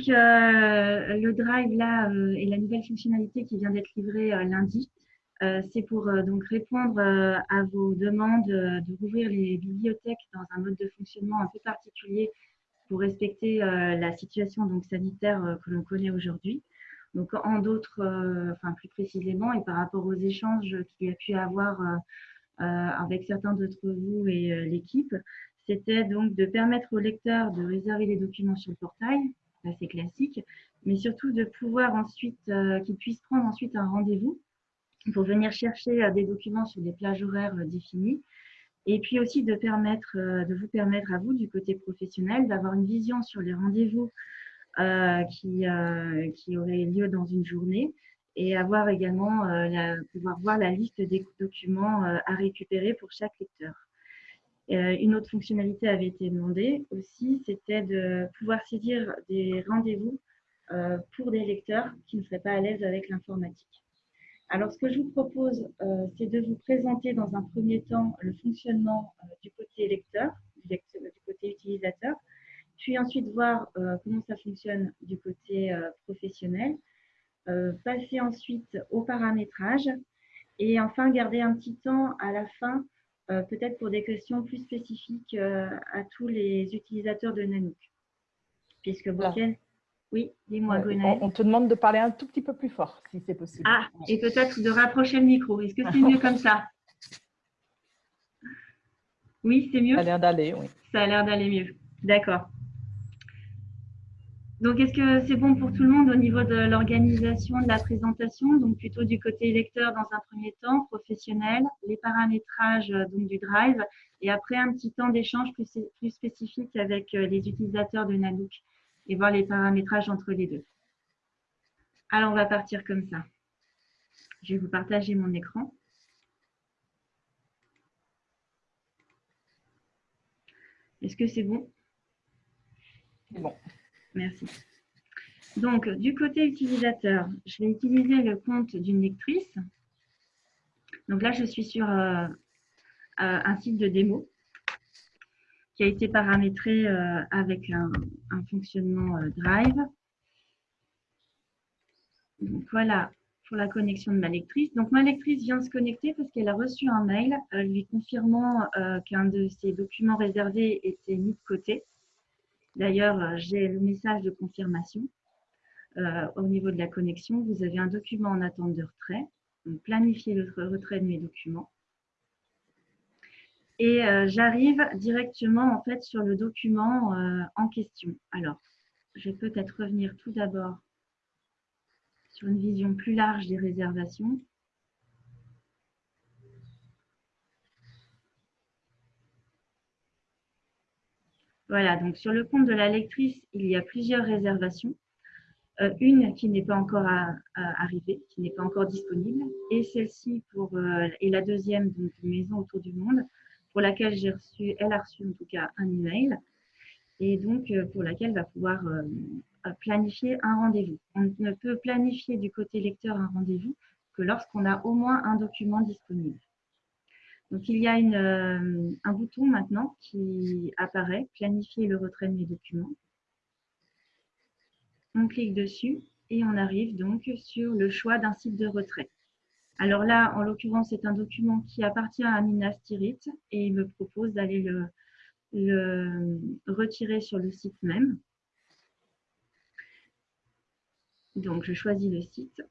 donc, le Drive, là, et la nouvelle fonctionnalité qui vient d'être livrée lundi, c'est pour donc répondre à vos demandes de rouvrir les bibliothèques dans un mode de fonctionnement un peu particulier pour respecter la situation donc, sanitaire que l'on connaît aujourd'hui. Donc, en d'autres, enfin plus précisément, et par rapport aux échanges qu'il y a pu avoir avec certains d'entre vous et l'équipe, c'était donc de permettre aux lecteurs de réserver les documents sur le portail, c'est classique, mais surtout de pouvoir ensuite, euh, qu'ils puissent prendre ensuite un rendez-vous pour venir chercher euh, des documents sur des plages horaires euh, définies. Et puis aussi de, permettre, de vous permettre à vous, du côté professionnel, d'avoir une vision sur les rendez-vous qui, qui auraient lieu dans une journée et avoir également, pouvoir voir la liste des documents à récupérer pour chaque lecteur. Euh, une autre fonctionnalité avait été demandée aussi, c'était de pouvoir saisir des rendez-vous euh, pour des lecteurs qui ne seraient pas à l'aise avec l'informatique. Alors, ce que je vous propose, euh, c'est de vous présenter dans un premier temps le fonctionnement du côté lecteur, du côté utilisateur, puis ensuite voir comment ça fonctionne du côté professionnel, passer ensuite au paramétrage et enfin garder un petit temps à la fin euh, peut-être pour des questions plus spécifiques euh, à tous les utilisateurs de Nanook. Puisque Oui, dis-moi, on, on, te demande de parler un tout petit peu plus fort, si c'est possible. Ah, et peut-être de rapprocher le micro. Est-ce que c'est mieux comme ça? Oui, c'est mieux? Ça a l'air d'aller, oui. Ça a l'air d'aller mieux. D'accord. Donc, est-ce que c'est bon pour tout le monde au niveau de l'organisation de la présentation? Donc, plutôt du côté lecteur dans un premier temps, professionnel, les paramétrages euh, donc, du Drive, et après un petit temps d'échange plus, plus, spécifique avec euh, les utilisateurs de Nanook et voir les paramétrages entre les deux. Alors, on va partir comme ça. Je vais vous partager mon écran. Est-ce que c'est bon? C'est bon. Merci. Donc, du côté utilisateur, je vais utiliser le compte d'une lectrice. Donc là, je suis sur euh, euh, un site de démo qui a été paramétré euh, avec un, fonctionnement Drive. Donc voilà pour la connexion de ma lectrice. Donc ma lectrice vient de se connecter parce qu'elle a reçu un mail lui confirmant qu'un de ses documents réservés était mis de côté. D'ailleurs, euh, j'ai le message de confirmation. Euh, au niveau de la connexion, vous avez un document en attente de retrait. Planifiez le retrait de mes documents. Et euh, j'arrive directement en fait sur le document en question. Alors, je vais peut-être revenir tout d'abord sur une vision plus large des réservations. Voilà, donc sur le compte de la lectrice, il y a plusieurs réservations. Euh, une qui n'est pas encore arrivée, qui n'est pas encore disponible, et celle-ci pour euh, et la deuxième, donc maison autour du monde, pour laquelle j'ai reçu, elle a reçu en tout cas un email, et donc euh, pour laquelle va pouvoir planifier un rendez-vous. On ne peut planifier du côté lecteur un rendez-vous que lorsqu'on a au moins un document disponible. Donc, il y a euh, un bouton maintenant qui apparaît, planifier le retrait de mes documents. On clique dessus et on arrive donc sur le choix d'un site de retrait. Alors là, en l'occurrence, c'est un document qui appartient à Minas Tirith et il me propose d'aller le, le retirer sur le site même. Donc, je choisis le site.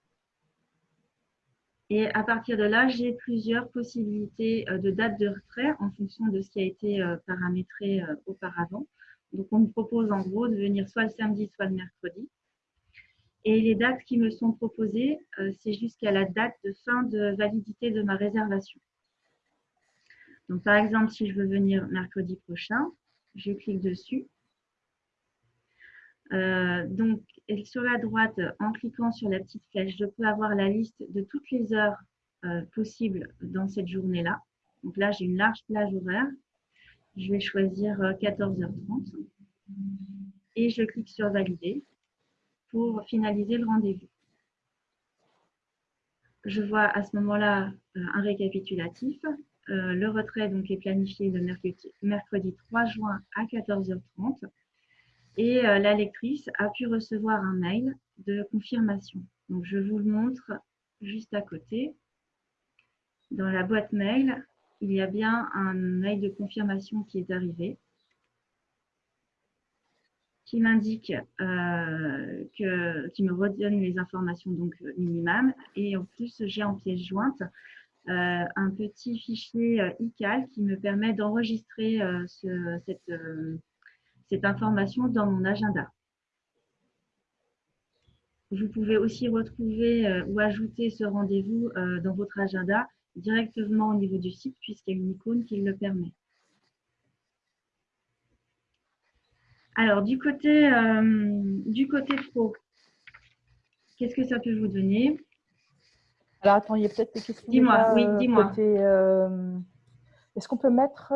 Et à partir de là, j'ai plusieurs possibilités euh, de date de retrait en fonction de ce qui a été euh, paramétré euh, auparavant. Donc, on me propose en gros de venir soit le samedi, soit le mercredi. Et les dates qui me sont proposées, c'est jusqu'à la date de fin de validité de ma réservation. Donc, par exemple, si je veux venir mercredi prochain, je clique dessus. Euh, donc, sur la droite, en cliquant sur la petite flèche, je peux avoir la liste de toutes les heures euh, possibles dans cette journée-là. Donc là, j'ai une large plage horaire. Je vais choisir 14h30 euh, et je clique sur Valider pour finaliser le rendez-vous. Je vois à ce moment-là un récapitulatif. le retrait donc, est planifié le mercredi 3 juin à 14h30 et la lectrice a pu recevoir un mail de confirmation. Donc, je vous le montre juste à côté. Dans la boîte mail, il y a bien un mail de confirmation qui est arrivé qui m'indique euh, qui me redonne les informations donc. Et en plus, j'ai en pièce jointe euh, un petit fichier euh, ICAL qui me permet d'enregistrer cette, cette information dans mon agenda. Vous pouvez aussi retrouver ou ajouter ce rendez-vous dans votre agenda directement au niveau du site puisqu'il y a une icône qui le permet. Alors, du côté, euh, du côté pro, qu'est-ce que ça peut vous donner? Alors, attends, il y a peut-être des questions. Dis-moi, oui, dis-moi. Euh, est-ce qu'on peut mettre.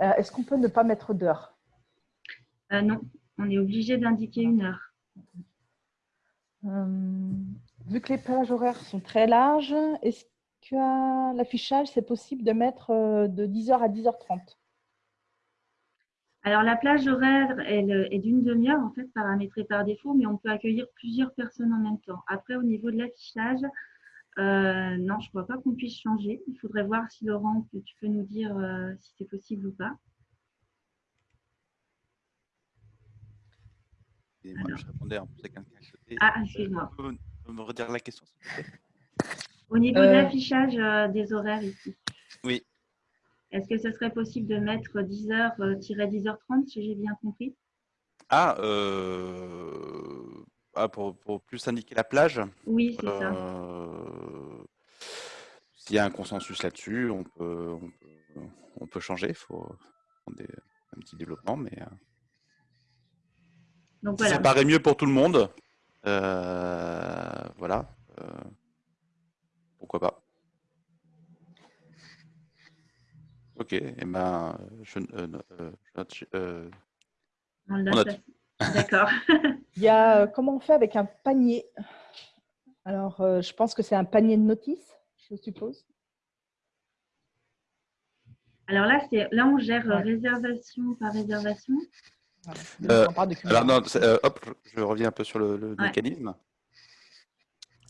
Euh, est-ce qu'on peut ne pas mettre d'heure? Non, on est obligé d'indiquer une heure. vu que les plages horaires sont très larges, est-ce l'affichage, c'est possible de mettre euh, de 10h à 10h30 alors, la plage horaire est d'une demi-heure, en fait, paramétrée par défaut, mais on peut accueillir plusieurs personnes en même temps. Après, au niveau de l'affichage, euh, non, je ne crois pas qu'on puisse changer. Il faudrait voir si Laurent, tu peux nous dire euh, si c'est possible ou pas. moi, je répondais en plus à quelqu'un Ah, excuse-moi. me redire la question, s'il vous plaît? Au niveau de euh. l'affichage euh, des horaires ici. Oui. Est-ce que ce serait possible de mettre 10h-10h30, euh, si j'ai bien compris? Ah, ah pour, plus indiquer la plage? Oui, c'est ça. S'il y a un consensus là-dessus, on peut, on, peut, changer. Il faut prendre un petit développement, mais Donc, voilà. ça paraît mieux pour tout le monde. voilà pourquoi pas. Ok, et eh ben, je, euh, euh, euh, D'accord. Il y a comment on fait avec un panier? Alors, je pense que c'est un panier de notices, je suppose. Alors là, c'est là on gère réservation par réservation. alors non, hop, je reviens un peu sur le, mécanisme.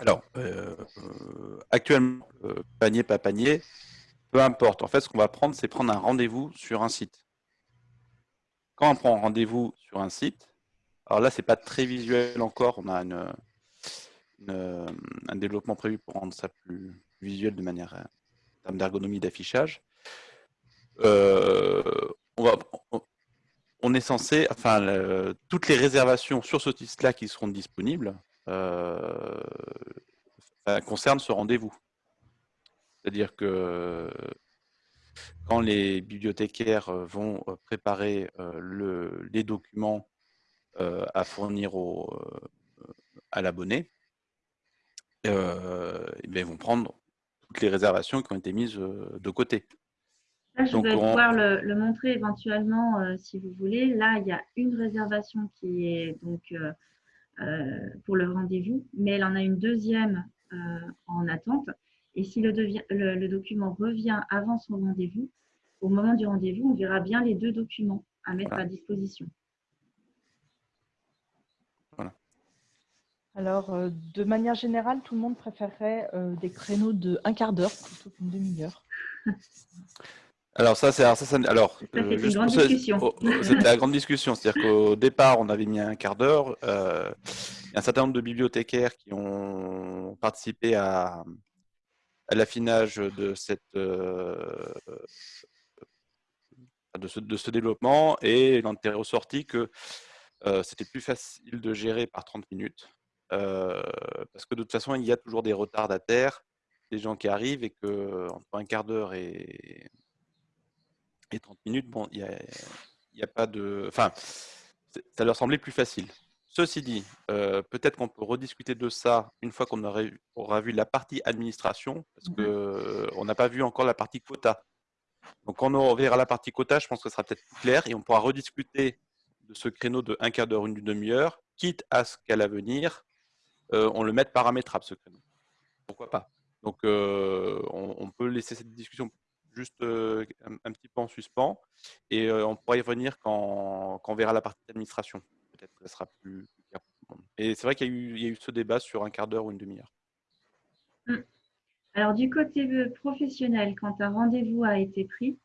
Alors, euh, euh, actuellement, euh, panier, pas panier, peu importe. En fait, ce qu'on va prendre, c'est prendre un rendez-vous sur un site. Quand on prend un rendez-vous sur un site, alors là, ce n'est pas très visuel encore. On a une, un développement prévu pour rendre ça plus visuel de manière en termes d'ergonomie d'affichage. on, va, on, est censé, enfin, toutes les réservations sur ce site-là qui seront disponibles, euh, concerne ce rendez-vous. C'est-à-dire que quand les bibliothécaires vont préparer le, les documents à fournir à l'abonné, eh ben, ils vont prendre toutes les réservations qui ont été mises de côté. je vais pouvoir le, montrer éventuellement si vous voulez. Là, il y a une réservation qui est donc euh, pour le rendez-vous, mais elle en a une deuxième euh, en attente. Et si le, le, document revient avant son rendez-vous, au moment du rendez-vous, on verra bien les deux documents à mettre à disposition. Alors, euh, de manière générale, tout le monde préférerait des créneaux de un quart d'heure plutôt qu'une demi-heure. Alors ça, c'est alors, euh, une grande discussion. Oh, c'était la grande discussion, c'est-à-dire qu'au départ, on avait mis un quart d'heure. Euh, il y a un certain nombre de bibliothécaires qui ont participé à, l'affinage de cette euh, de, ce, de, ce, développement et il en est ressorti que c'était plus facile de gérer par 30 minutes parce que de toute façon, il y a toujours des retardataires, des gens qui arrivent et que entre un quart d'heure et et 30 minutes, bon, il n'y a, a, pas de... Enfin, ça leur semblait plus facile. Ceci dit, euh, peut-être qu'on peut rediscuter de ça une fois qu'on aura vu la partie administration, parce mmh qu'on n'a pas vu encore la partie quota. Donc, quand on verra la partie quota, je pense que ce sera peut-être plus clair et on pourra rediscuter de ce créneau de un quart d'heure, une demi-heure, quitte à ce qu'à l'avenir, euh, on le mette paramétrable, ce créneau. Pourquoi pas? Donc, euh, on, peut laisser cette discussion juste un, un, petit peu en suspens et on pourra y revenir quand, quand, on verra la partie d'administration. Peut-être que ça sera plus, clair pour tout le monde. Et c'est vrai qu'il y, y, a eu ce débat sur un quart d'heure ou une demi-heure. Mmh. Alors, du côté professionnel, quand un rendez-vous a été pris,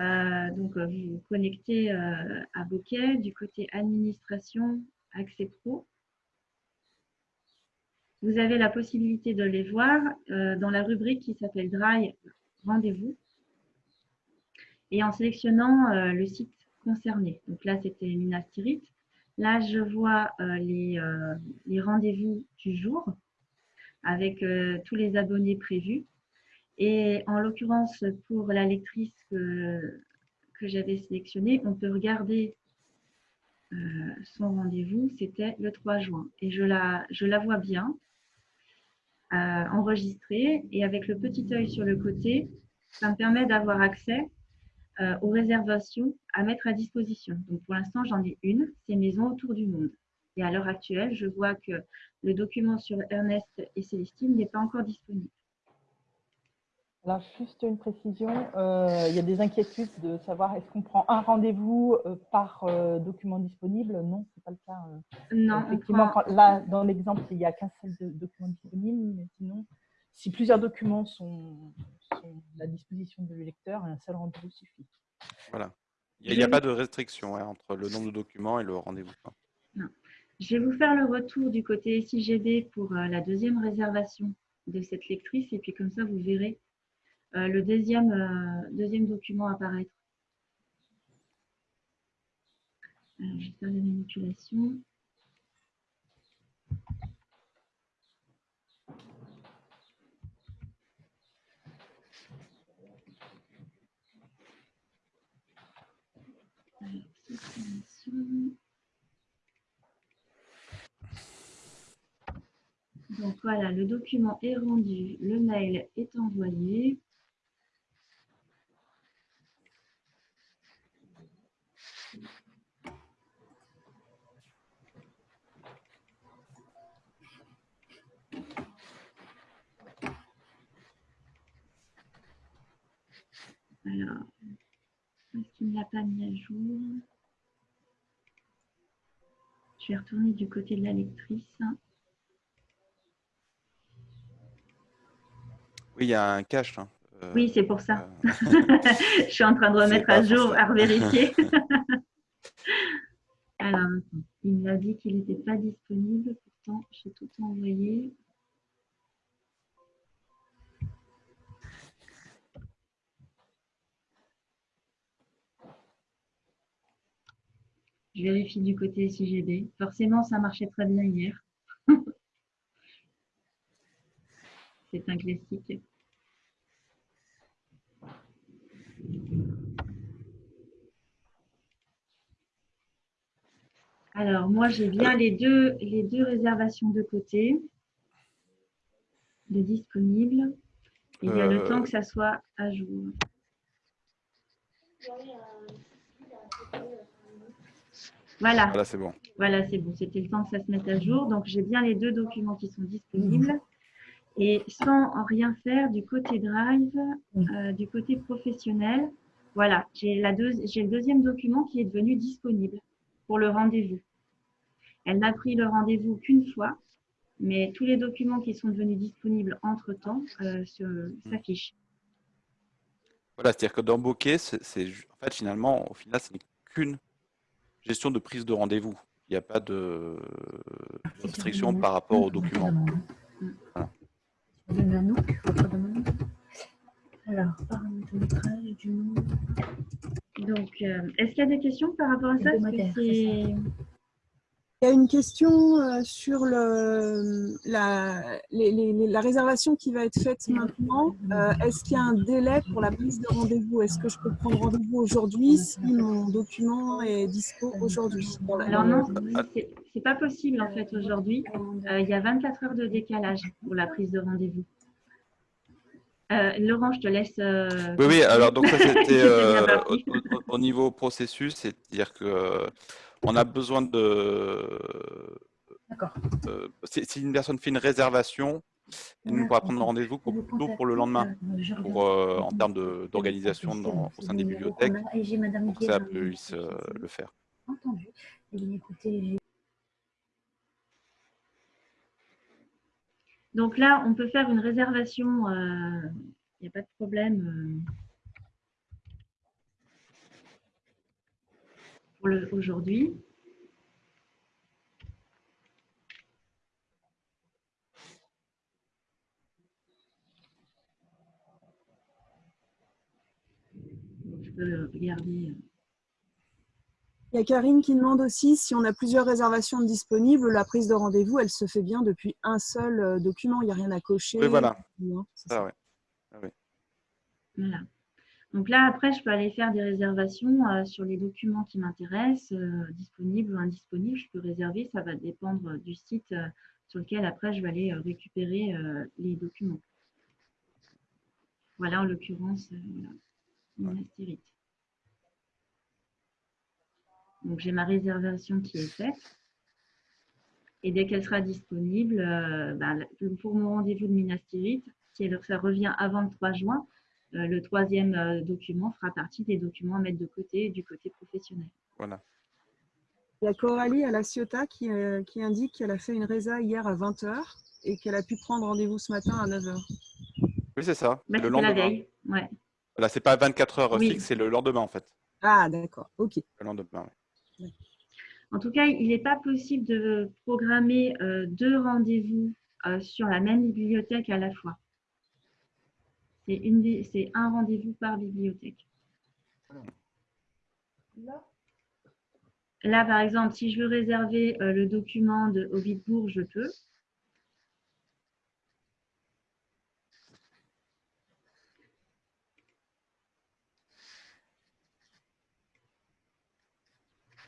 euh, donc vous vous connectez euh, à Bokeh. Du côté administration, accès pro, vous avez la possibilité de les voir euh, dans la rubrique qui s'appelle Drive Rendez-vous et en sélectionnant le site concerné. Donc là, c'était Minas Tirith. Là, je vois les, les rendez-vous du jour avec euh, tous les abonnés prévus. Et en l'occurrence, pour la lectrice que, j'avais sélectionnée, on peut regarder euh, son rendez-vous, c'était le 3 juin. Et je la, je la vois bien, euh, enregistrée. Et avec le petit œil sur le côté, ça me permet d'avoir accès aux réservations à mettre à disposition. Donc pour l'instant, j'en ai une, c'est Maison autour du monde. Et à l'heure actuelle, je vois que le document sur Ernest et Célestine n'est pas encore disponible. Alors, juste une précision, euh, il y a des inquiétudes de savoir est-ce qu'on prend un rendez-vous euh, par euh, document disponible Non, ce n'est pas le cas. non. Effectivement, là, dans l'exemple, il n'y a qu'un seul document disponible, mais sinon, si plusieurs documents sont, à la disposition du lecteur, un seul rendez-vous suffit. Voilà. Il n'y a, pas de restriction hein, entre le nombre de documents et le rendez-vous. Non. Je vais vous faire le retour du côté SIGB pour euh, la deuxième réservation de cette lectrice et puis comme ça, vous verrez le deuxième, euh, deuxième document apparaître. Alors, je vais faire la manipulation. Alors, Donc voilà, le document est rendu, le mail est envoyé. Alors, est-ce qu'il ne l'a pas mis à jour Je vais retourner du côté de la lectrice. Oui, il y a un cache. Hein. Euh, oui, c'est pour ça. Euh, je suis en train de remettre à jour, à revérifier. Alors, il m'a dit qu'il n'était pas disponible. Pourtant, j'ai tout envoyé. Je vérifie du côté SIGB. Forcément, ça marchait très bien hier. C'est un classique. Alors, moi, j'ai bien les deux, les deux réservations de côté, de disponibles. Il y a le euh, temps que ça soit à jour. Voilà. Voilà, c'est bon. Voilà, c'est bon. C'était le temps que ça se mette à jour. Donc, j'ai bien les deux documents qui sont disponibles. Et sans rien faire du côté drive, euh, du côté professionnel, voilà, j'ai le deuxième document qui est devenu disponible pour le rendez-vous. Elle n'a pris le rendez-vous qu'une fois, mais tous les documents qui sont devenus disponibles entre-temps euh, s'affichent. Voilà, c'est-à-dire que dans Bokeh, c'est en fait finalement, au final, ce n'est qu'une gestion de prise de rendez-vous. Il n'y a pas de, restriction par rapport aux documents. Voilà. Alors, paramétrage du nom. Donc, euh, est-ce qu'il y a des questions par rapport à ça il y a une question euh, sur le, la, la, réservation qui va être faite maintenant. Euh, est-ce qu'il y a un délai pour la prise de rendez-vous? Est-ce que je peux prendre rendez-vous aujourd'hui si mon document est dispo aujourd'hui? Alors non, c'est pas possible en fait aujourd'hui. il y a 24 heures de décalage pour la prise de rendez-vous. Euh, Laurent, je te laisse. Euh, oui, oui, alors donc ça c'était euh, au, niveau processus, c'est-à-dire que on a besoin de. D'accord. si une personne fait une réservation, Et nous, pourra prendre rendez-vous pour, plutôt pour le lendemain, pour, euh, en termes d'organisation au sein des bibliothèques, pour que ça puisse euh, le faire. Entendu. Eh Donc là, on peut faire une réservation, euh, il n'y a pas de problème. Pour aujourd'hui. Donc, Je peux regarder. euh, Il y a Karine qui demande aussi si on a plusieurs réservations disponibles, la prise de rendez-vous, elle se fait bien depuis un seul euh, document, il n'y a rien à cocher. Oui, voilà. ça. ouais. Voilà. Donc là, après, je peux aller faire des réservations euh, sur les documents qui m'intéressent, euh, disponibles ou indisponibles. Je peux réserver, ça va dépendre du site euh, sur lequel après je vais aller euh, récupérer euh, les documents. Voilà, en l'occurrence, euh, voilà, Minas Tirith. Donc j'ai ma réservation qui est faite. Et dès qu'elle sera disponible, euh, bah, pour mon rendez-vous de Minas Tirith, si elle- ça revient avant le 3 juin, euh, le troisième euh, document fera partie des documents à mettre de côté du côté professionnel. Voilà. Il y a Coralie à la Ciotat qui, euh, qui indique qu'elle a fait une résa hier à 20h et qu'elle a pu prendre rendez-vous ce matin à 9h. Oui, c'est ça. Bah, le c'était la lendemain. veille. Ouais. Là, c'est pas 24 heures Oui. fixes, c'est le lendemain en fait. Ah, d'accord, ok. Le lendemain, ouais. En tout cas, il n'est pas possible de programmer euh, deux rendez-vous euh, sur la même bibliothèque à la fois. C'est un rendez-vous par bibliothèque. Là, par exemple, si je veux réserver euh, le document de Ovidbourg, je peux.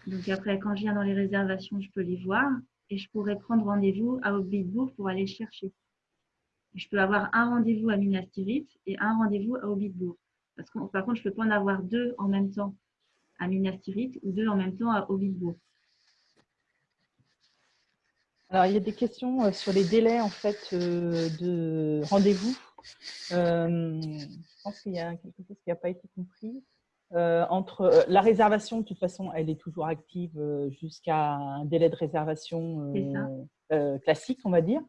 Donc après, quand je viens dans les réservations, je peux les voir et je pourrais prendre rendez-vous à Ovidbourg pour aller le chercher. Je peux avoir un rendez-vous à Minas Tirith et un rendez-vous à Ovidbourg. Parce que, par contre, je ne peux pas en avoir deux en même temps à Minas Tirith ou deux en même temps à Ovidbourg. Alors, il y a des questions euh, sur les délais en fait euh, de rendez-vous. Euh, je pense qu'il y a quelque chose qui n'a pas été compris. Euh, entre euh, la réservation, de toute façon, elle est toujours active euh, jusqu'à un délai de réservation classique, on va dire.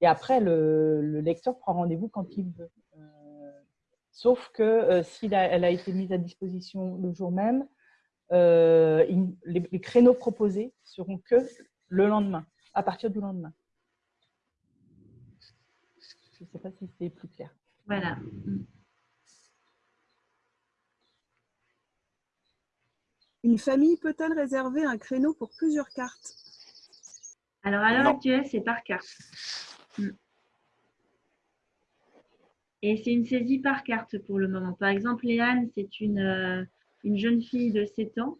Et après, le, le lecteur prend rendez-vous quand il veut. Euh, sauf que euh, si elle a été mise à disposition le jour même, euh, il- les, les créneaux proposés seront que le lendemain, à partir du lendemain. Je ne sais pas si c'est plus clair. Voilà. Une famille peut-elle réserver un créneau pour plusieurs cartes? Alors, à l'heure actuelle, c'est par carte. Mm. Et c'est une saisie par carte pour le moment. Par exemple, Léane, c'est une, euh, une jeune fille de 7 ans.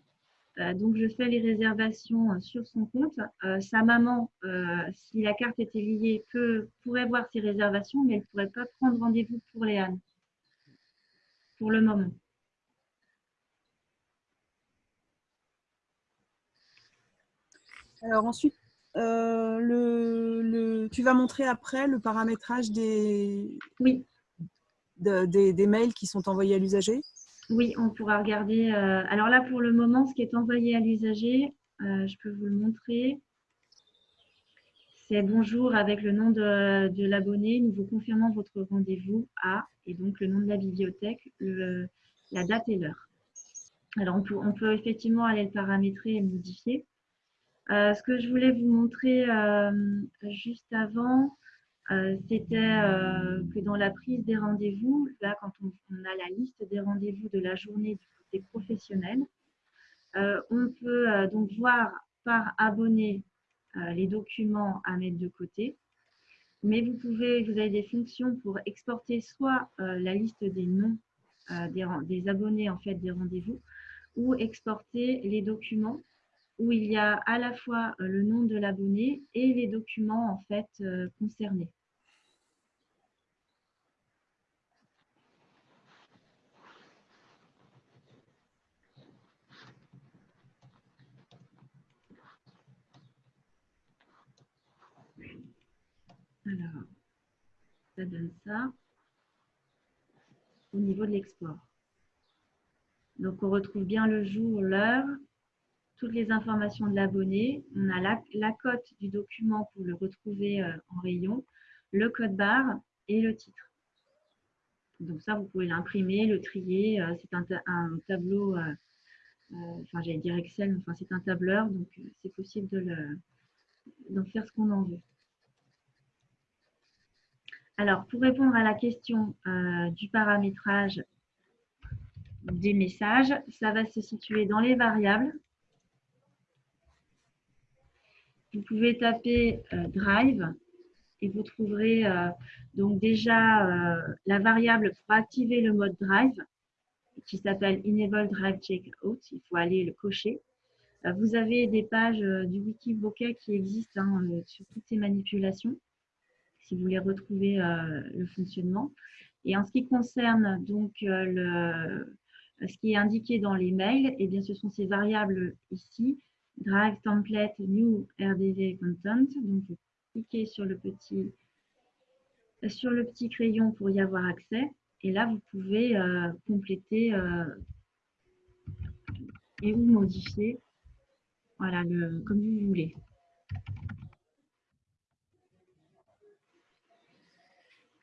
Euh, donc, je fais les réservations euh, sur son compte. Sa maman, si la carte était liée, peut, pourrait voir ses réservations, mais elle ne pourrait pas prendre rendez-vous pour Léane. Pour le moment. Alors ensuite, euh, le, le- tu vas montrer après le paramétrage des, Oui, de- des, des mails qui sont envoyés à l'usager? Oui, on pourra regarder. euh, alors là, pour le moment, ce qui est envoyé à l'usager, euh, je peux vous le montrer. C'est bonjour avec le nom de, de l'abonné. Nous vous confirmons votre rendez-vous à, et donc le nom de la bibliothèque, le- la date et l'heure. Alors, on peut, on peut effectivement aller le paramétrer et le modifier. Euh, ce que je voulais vous montrer euh, juste avant, euh, c'était que dans la prise des rendez-vous, là, quand on, a la liste des rendez-vous de la journée du côté professionnel, on peut donc voir par abonné les documents à mettre de côté. Mais vous pouvez, vous avez des fonctions pour exporter soit la liste des noms des, des abonnés en fait des rendez-vous, ou exporter les documents où il y a à la fois euh, le nom de l'abonné et les documents en fait euh, concernés. Alors, ça donne ça au niveau de l'export. Donc, on retrouve bien le jour, l'heure, toutes les informations de l'abonné. On a la, cote du document pour le retrouver euh, en rayon, le code barre et le titre. Donc ça, vous pouvez l'imprimer, le trier. Euh, c'est un, tableau, euh, enfin j'allais dire Excel, enfin c'est un tableur, donc c'est possible d'en faire ce qu'on en veut. Alors, pour répondre à la question du paramétrage des messages, ça va se situer dans les variables. Vous pouvez taper euh, Drive et vous trouverez euh, donc déjà euh, la variable pour activer le mode Drive qui s'appelle Enable Drive Checkout. Il faut aller le cocher. Vous avez des pages du Wikibooker qui existent hein, sur toutes ces manipulations si vous voulez retrouver le fonctionnement. Et en ce qui concerne donc ce qui est indiqué dans les mails, eh bien, ce sont ces variables ici, drive template new rdv content. Donc, vous cliquez sur le petit sur le petit crayon pour y avoir accès. Et là, vous pouvez euh, compléter euh, et ou modifier voilà, le, comme vous voulez.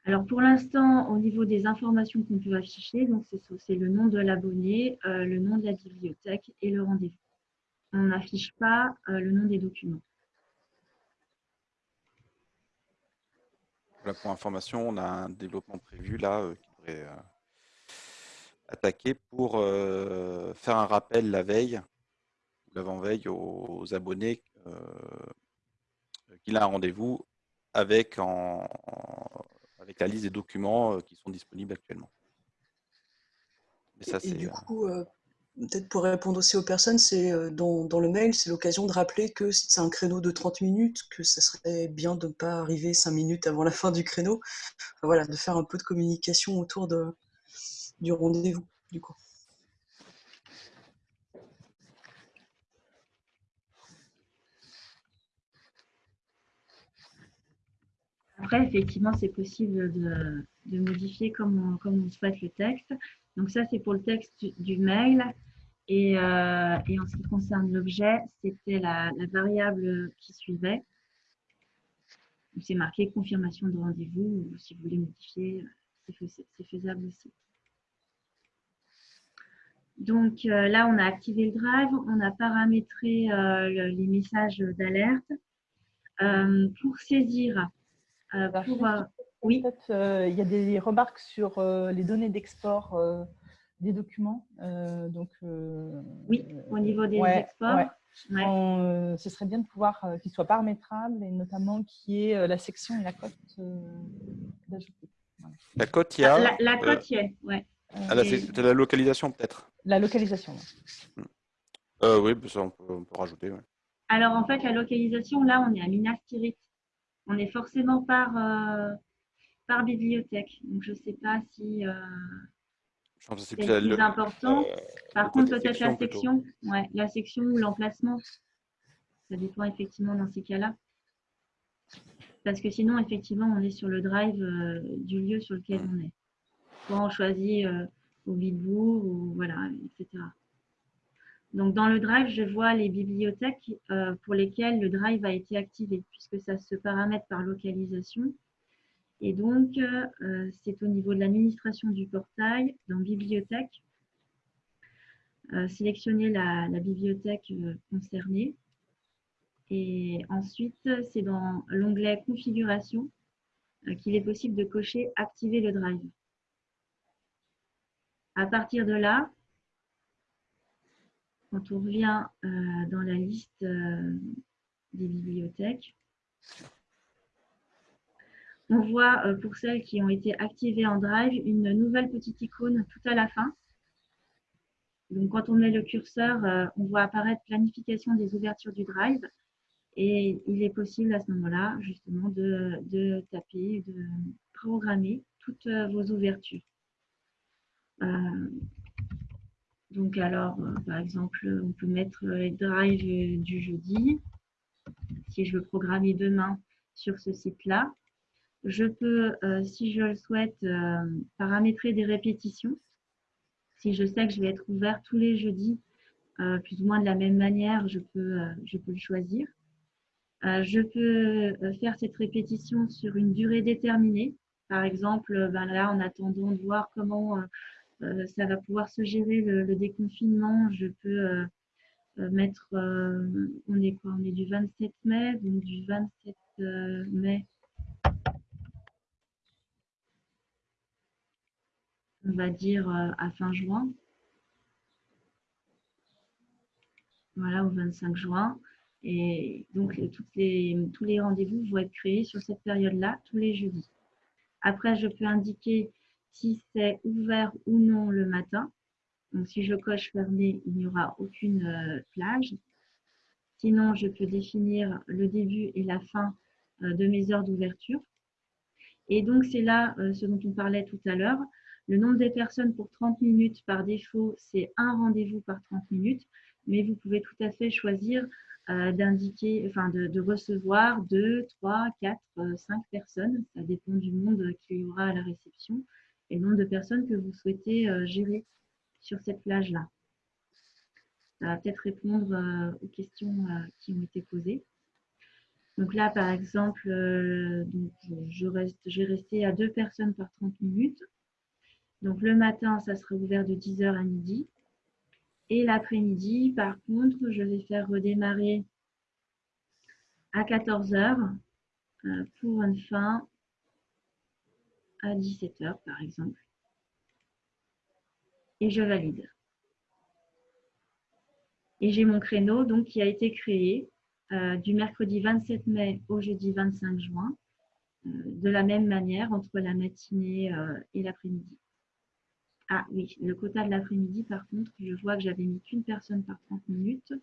Alors pour l'instant, au niveau des informations qu'on peut afficher, c'est le nom de l'abonné, euh, le nom de la bibliothèque et le rendez-vous. On n'affiche pas euh, le nom des documents. Voilà, pour information, on a un développement prévu là euh, qui pourrait attaquer pour faire un rappel la veille ou l'avant-veille aux, abonnés qu'il a un rendez-vous avec en avec la liste des documents euh, qui sont disponibles actuellement. et, du euh, coup, euh, peut-être pour répondre aussi aux personnes, c'est dans, dans, le mail, c'est l'occasion de rappeler que si c'est un créneau de 30 minutes, que ça serait bien de ne pas arriver 5 minutes avant la fin du créneau. voilà, de faire un peu de communication autour de, du rendez-vous, du coup. Après, effectivement, c'est possible de, modifier comme on, souhaite le texte. Donc ça, c'est pour le texte du, mail. Et, euh, et, en ce qui concerne l'objet, c'était la, variable qui suivait. C'est marqué confirmation de rendez-vous. Si vous voulez modifier, c'est faisable aussi. Donc euh, là, on a activé le drive, on a paramétré euh, les messages d'alerte. pour saisir euh, euh, oui. Euh, il y a des remarques sur les données d'export des documents. donc, oui, au niveau des exports. ce serait bien de pouvoir qu'il soit paramétrable et notamment qu'il y ait la section et la cote d'ajouter. La cote, il y a. La, la cote, il y a, ouais. Ah, c'est la localisation peut-être. La localisation. oui, ça, on, peut, rajouter. Alors en fait, la localisation, là, on est à Minas Tirith on est forcément par, euh, par bibliothèque. Donc, je ne sais pas si euh, c'est plus, important. Euh, par contre, peut-être la section, ouais, la section ou l'emplacement. Ça dépend effectivement dans ces cas-là. Parce que sinon, effectivement, on est sur le drive du lieu sur lequel on est. Soit on choisit au Bilbourg ou voilà, etc. Donc, dans le Drive, je vois les bibliothèques euh, pour lesquelles le Drive a été activé, puisque ça se paramètre par localisation. Et donc, euh, c'est au niveau de l'administration du portail, dans Bibliothèque, euh, sélectionner la, bibliothèque concernée. Et ensuite, c'est dans l'onglet Configuration qu'il est possible de cocher Activer le Drive. À partir de là, quand on revient euh, dans la liste euh, des bibliothèques, on voit euh, pour celles qui ont été activées en Drive une nouvelle petite icône tout à la fin. Donc, quand on met le curseur, on voit apparaître planification des ouvertures du Drive. Et il est possible à ce moment-là, justement, de, taper, de programmer toutes vos ouvertures. Donc, alors, euh, par exemple, on peut mettre les drives du jeudi. Si je veux programmer demain sur ce site-là, Je peux, euh, si je le souhaite, euh, paramétrer des répétitions. Si je sais que je vais être ouvert tous les jeudis, euh, plus ou moins de la même manière, je peux, je peux le choisir. je peux faire cette répétition sur une durée déterminée. Par exemple, ben là, en attendant de voir comment ça va pouvoir se gérer le, déconfinement, je peux mettre, on est quoi? On est du 27 mai, donc du 27 mai on va dire euh, à fin juin. Voilà, au 25 juin. Et donc, les, tous les rendez-vous vont être créés sur cette période-là, tous les jeudis. Après, je peux indiquer si c'est ouvert ou non le matin. Donc, si je coche fermé, il n'y aura aucune euh, plage. Sinon, je peux définir le début et la fin euh, de mes heures d'ouverture. Et donc, c'est là ce dont on parlait tout à l'heure. Le nombre des personnes pour 30 minutes, par défaut, c'est un rendez-vous par 30 minutes, mais vous pouvez tout à fait choisir euh, d'indiquer, enfin de, recevoir 2, 3, 4, 5 personnes. Ça dépend du monde qu'il y aura à la réception et le nombre de personnes que vous souhaitez euh, gérer sur cette plage-là. Ça va peut-être répondre euh, aux questions qui ont été posées. Donc là, par exemple, je, je vais rester à deux personnes par 30 minutes. Donc le matin, ça sera ouvert de 10h à midi. Et l'après-midi, par contre, je vais faire redémarrer à 14h euh, pour une fin à 17h, par exemple. Et je valide. Et j'ai mon créneau donc, qui a été créé euh, du mercredi 27 mai au jeudi 25 juin, euh, de la même manière entre la matinée et l'après-midi. Ah oui, le quota de l'après-midi, par contre, je vois que j'avais mis qu'une personne par 30 minutes.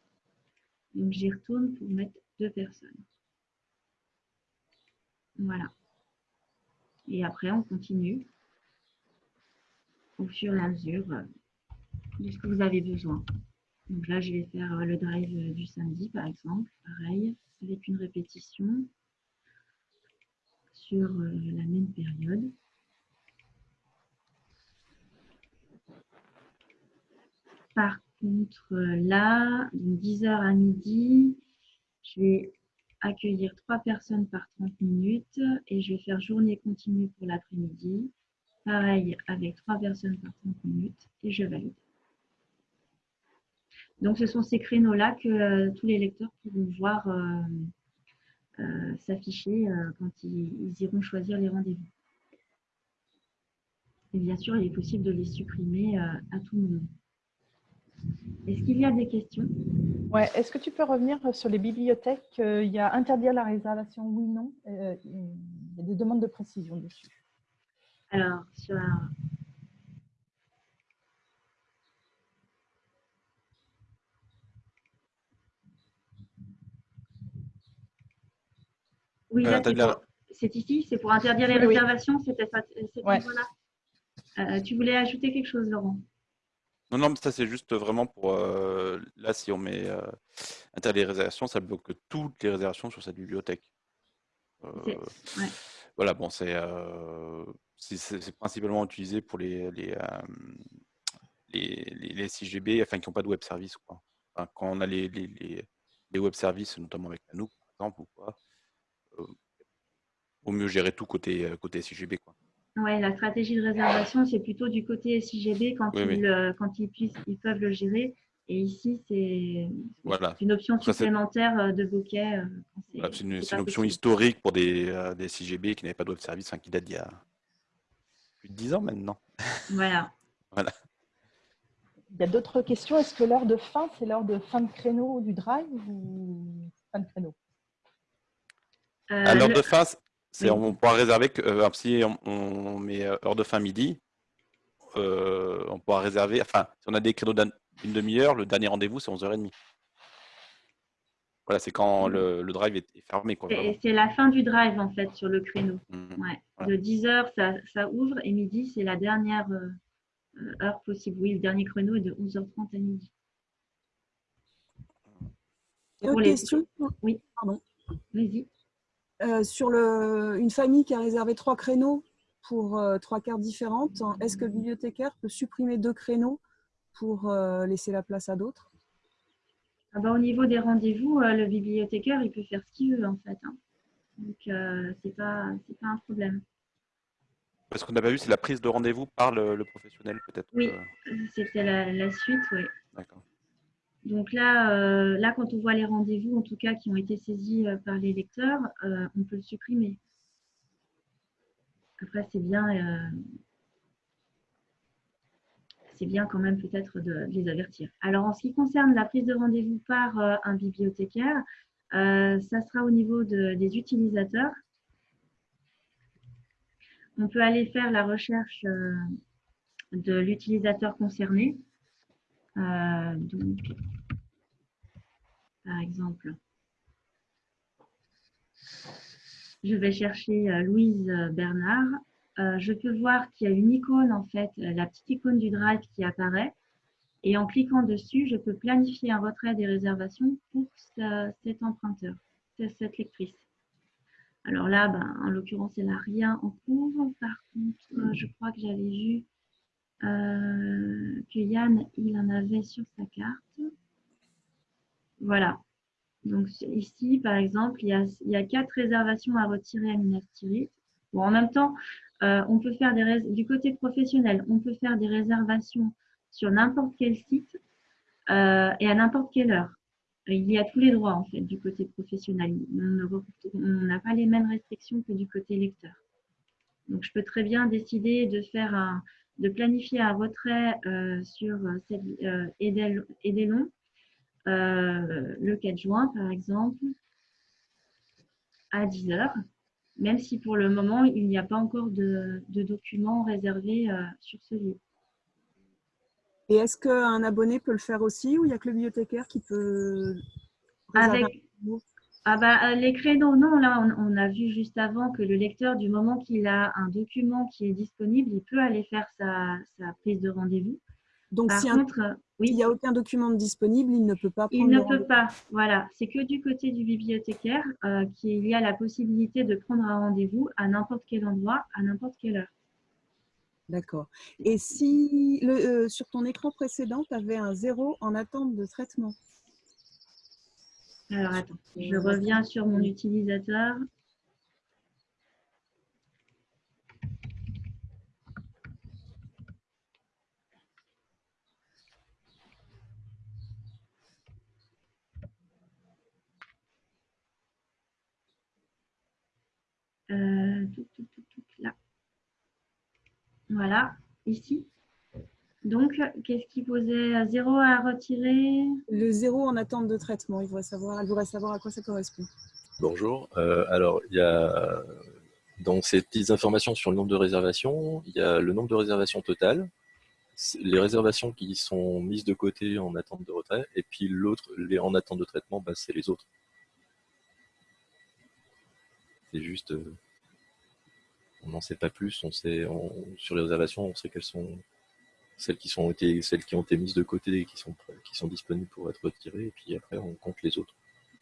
Donc j'y retourne pour mettre deux personnes. Voilà. Et après, on continue au fur et à mesure euh, de ce que vous avez besoin. Donc là, je vais faire euh, le drive euh, du samedi, par exemple. Pareil, avec une répétition sur la même période. Par contre, là, de 10h à midi, je vais accueillir trois personnes par 30 minutes et je vais faire journée continue pour l'après-midi. Pareil, avec trois personnes par 30 minutes et je valide. Donc, ce sont ces créneaux-là que euh, tous les lecteurs pourront voir euh, euh, s'afficher quand ils, iront choisir les rendez-vous. Et bien sûr, il est possible de les supprimer à tout moment. Est-ce qu'il y a des questions? Ouais. Est-ce que tu peux revenir sur les bibliothèques? Euh, Il y a interdire la réservation, oui, non euh, Il y a des demandes de précision dessus. Alors, sur Oui, c'est ici, c'est pour interdire les réservations, c'était voilà. Euh, tu voulais ajouter quelque chose, Laurent? Non, non, mais ça, c'est juste vraiment pour. Euh, là, si on met euh, interdit les réservations, ça bloque toutes les réservations sur cette bibliothèque. Euh, voilà, bon, c'est c'est principalement utilisé pour les, les, les, les, CGB enfin, qui n'ont pas de web service. Quoi. quand on a les, les, les, web services, notamment avec Nanook, par exemple, ou quoi, vaut mieux gérer tout côté, côté CGB. Quoi. Oui, la stratégie de réservation, c'est plutôt du côté SIGB quand, ils, euh, quand ils, puissent, ils peuvent le gérer. Et ici, c'est une option supplémentaire euh, de bouquet. Euh, c'est une, option historique pour des, des SIGB qui n'avaient pas de web service, qui date d'il y a plus de 10 ans maintenant. Voilà. voilà. Il y a d'autres questions. Est-ce que l'heure de fin, c'est l'heure de fin de créneau du drive ou fin de créneau? À l'heure de fin, on pourra réserver que euh, si on, met euh, heure de fin midi, euh, on pourra réserver. Enfin, si on a des créneaux d'une demi-heure, le dernier rendez-vous c'est 11h30. Voilà, c'est quand mmh. le, drive est, fermé. C'est la fin du drive en fait sur le créneau. Mmh. De 10h, ça, ouvre et midi, c'est la dernière heure possible. Oui, le dernier créneau est de 11h30 à midi. Autre question Oui, pardon. Vas-y. Euh, sur le, une famille qui a réservé trois créneaux pour euh, trois cartes différentes, est-ce que le bibliothécaire peut supprimer deux créneaux pour euh, laisser la place à d'autres? Ah bah, Au niveau des rendez-vous, le bibliothécaire, il peut faire ce qu'il veut en fait. Hein. Donc, ce n'est pas, pas un problème. Ce qu'on n'a pas vu, c'est la prise de rendez-vous par le, professionnel peut-être Oui, c'était la, la, suite, oui. D'accord. Donc là, euh, là, quand on voit les rendez-vous, en tout cas, qui ont été saisis euh, par les lecteurs, euh, on peut le supprimer. Après, c'est bien, c'est bien quand même peut-être de, les avertir. Alors, en ce qui concerne la prise de rendez-vous par un bibliothécaire, ça sera au niveau des utilisateurs. On peut aller faire la recherche de l'utilisateur concerné. Donc, par exemple. Je vais chercher euh, Louise euh, Bernard. Euh, je peux voir qu'il y a une icône, en fait, la petite icône du Drive qui apparaît. Et en cliquant dessus, je peux planifier un retrait des réservations pour cet emprunteur, cette lectrice. Alors là, ben, en l'occurrence, elle n'a rien en cours. Par contre, je crois que j'avais vu que Yann, il en avait sur sa carte. Voilà. Donc ici, par exemple, il y a, quatre réservations à retirer à Minas. Bon, en même temps, euh, on peut faire des du côté professionnel, on peut faire des réservations sur n'importe quel site euh, et à n'importe quelle heure. Il y a tous les droits en fait du côté professionnel. On n'a pas les mêmes restrictions que du côté lecteur. Donc je peux très bien décider de faire un, de planifier un retrait euh, sur cette Edelon euh, le 4 juin, par exemple, à 10 heures, même si pour le moment, il n'y a pas encore de, documents réservés euh, sur ce lieu. Et est-ce qu'un abonné peut le faire aussi ou il n'y a que le bibliothécaire qui peut Avec... Ah bah, les créneaux, non, là, on, a vu juste avant que le lecteur, du moment qu'il a un document qui est disponible, il peut aller faire sa prise de rendez-vous. Donc, si il n'y a aucun document disponible, il ne peut pas prendre Il ne peut pas, voilà. C'est que du côté du bibliothécaire euh, qu'il y a la possibilité de prendre un rendez-vous à n'importe quel endroit, à n'importe quelle heure. D'accord. Et si le, euh, sur ton écran précédent, tu avais un zéro en attente de traitement? Alors, attends, je reviens sur mon utilisateur. Euh, là. Voilà, ici. Donc, qu'est-ce qui posait zéro à retirer? Le zéro en attente de traitement. Il voudrait savoir, elle voudrait savoir à quoi ça correspond. Bonjour. Euh, alors, il y a dans ces petites informations sur le nombre de réservations, il y a le nombre de réservations totales, les réservations qui sont mises de côté en attente de retrait, et puis l'autre, les en attente de traitement, bah, c'est les autres. C'est juste, euh, on n'en sait pas plus. On sait, sur les réservations, on sait quelles sont celles qui, sont été, celles qui ont été mises de côté et qui sont, qui sont disponibles pour être retirées. Et puis après, on compte les autres.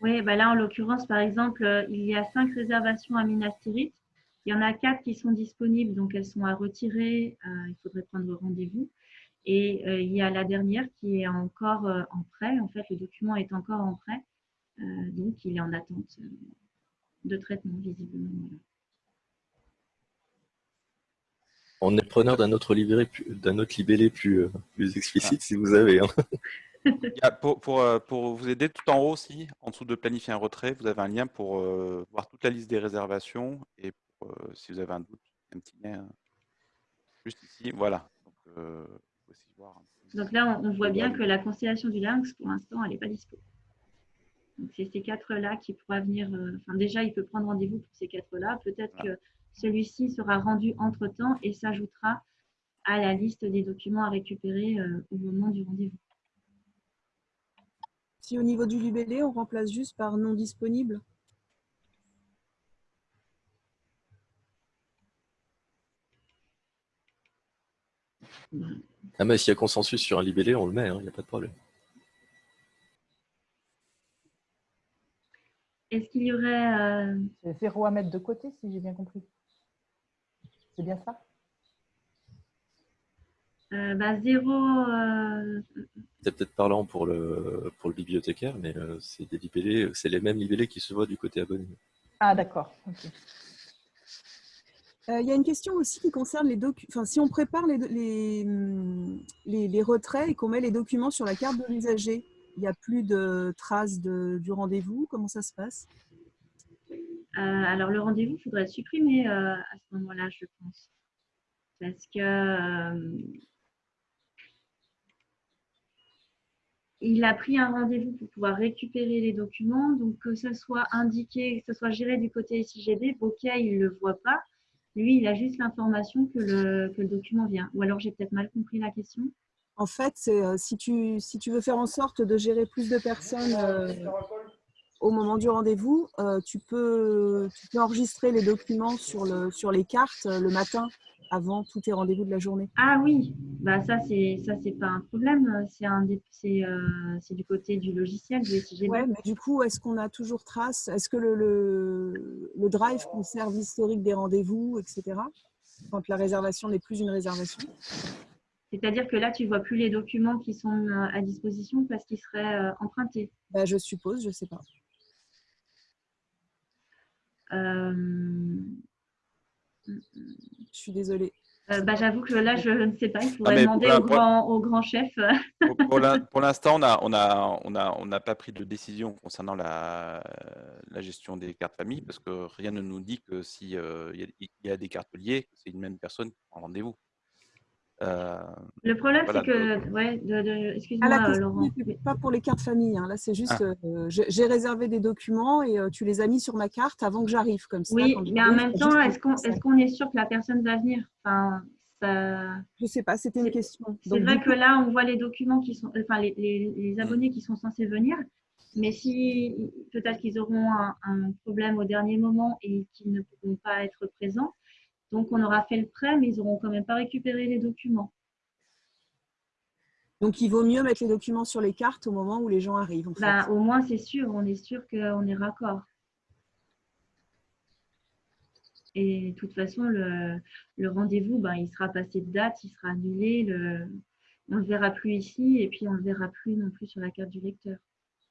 Oui, bah là, en l'occurrence, par exemple, euh, il y a cinq réservations à Minas Tirith. Il y en a quatre qui sont disponibles, donc elles sont à retirer. Euh, il faudrait prendre rendez-vous. Et il y a la dernière qui est encore en prêt. En fait, le document est encore en prêt. donc, il est en attente de traitement, visiblement. On est preneur d'un autre libellé, d'un autre libellé plus, euh, plus explicite, si vous avez. Hein. pour, pour, euh, pour, vous aider, tout en haut aussi, en dessous de planifier un retrait, vous avez un lien pour euh, voir toute la liste des réservations et si vous avez un doute, un petit lien juste ici. Voilà. Donc, là, on, voit bien que la constellation du lynx, pour l'instant, elle n'est pas disponible. Donc, c'est ces quatre-là qui pourra venir. Euh, enfin, déjà, il peut prendre rendez-vous pour ces quatre-là. Peut-être que celui-ci sera rendu entre-temps et s'ajoutera à la liste des documents à récupérer euh, au moment du rendez-vous. Si au niveau du libellé, on remplace juste par non disponible? Ah mais s'il y a consensus sur un libellé, on le met, il hein, n'y a pas de problème. Est-ce qu'il y aurait... euh, C'est zéro à mettre de côté, si j'ai bien compris. C'est bien ça? Euh, bah, zéro... euh, C'est peut-être parlant pour le, pour le bibliothécaire, mais euh, c'est des libellés, c'est les mêmes libellés qui se voient du côté abonné. Ah, d'accord. ok. Euh, Il y a une question aussi qui concerne les documents. Enfin, si on prépare les, les, les- les retraits et qu'on met les documents sur la carte de l'usager, il n'y a plus de traces de- du rendez-vous? Comment ça se passe? euh, alors, le rendez-vous, il faudrait le supprimer euh, à ce moment-là, je pense. Parce que... euh, il a pris un rendez-vous pour pouvoir récupérer les documents, donc que ce soit indiqué, que ce soit géré du côté SIGD, ok, il ne le voit pas. Lui, il a juste l'information que le, que le document vient. Ou alors, j'ai peut-être mal compris la question. En fait, euh, si, tu, veux faire en sorte de gérer plus de personnes euh, au moment du rendez-vous, euh, tu, peux, tu peux enregistrer les documents sur, le, sur les cartes euh, le matin avant tous tes rendez-vous de la journée. Ah oui, bah ça, c'est ça c'est pas un problème. C'est un des- c'est euh, c'est du côté du logiciel, du. Ouais, mais du coup, est-ce qu'on a toujours trace? Est-ce que le, le, le drive conserve l'historique des rendez-vous, etc. Quand la réservation n'est plus une réservation? C'est-à-dire que là, tu vois plus les documents qui sont à disposition parce qu'ils seraient empruntés. Ben, Je suppose, je ne sais pas. Euh, Je suis désolée. euh, bah, J'avoue que là, je ne sais pas. Il faudrait mais demander pour au grand, au grand chef. Pour- Pour l'in- pour l'instant, on n'a on a, on a, on n'a pas pris de décision concernant la, la gestion des cartes famille parce que rien ne nous dit que si euh, y a des cartes liées, c'est une même personne qui prend rendez-vous. Euh, Le problème, Voilà, c'est que, ouais, de, de- Ah, excuse-moi, la euh, question Laurent. pas pour les cartes famille. hein. Là, c'est juste, Ah. euh, j'ai j'ai réservé des documents et euh, tu les as mis sur ma carte avant que j'arrive. Comme ça, Oui, mais en même temps, est-ce qu'on est, qu'on est sûr que la personne va venir? Enfin, ça... Je sais pas, c'était une C'est- question. C'est vrai que là, on voit les documents qui sont, enfin, les, les- les abonnés qui sont censés venir, mais si peut-être qu'ils auront un, un problème au dernier moment et qu'ils ne pourront pas être présents, donc on aura fait le prêt, mais ils n'auront quand même pas récupéré les documents. Donc, il vaut mieux mettre les documents sur les cartes au moment où les gens arrivent. En fait. Ben, au moins, c'est sûr, on est sûr qu'on est raccord. Et de toute façon, le, le rendez-vous, ben, il sera passé de date, il sera annulé, le, on ne le verra plus ici et puis on ne le verra plus non plus sur la carte du lecteur.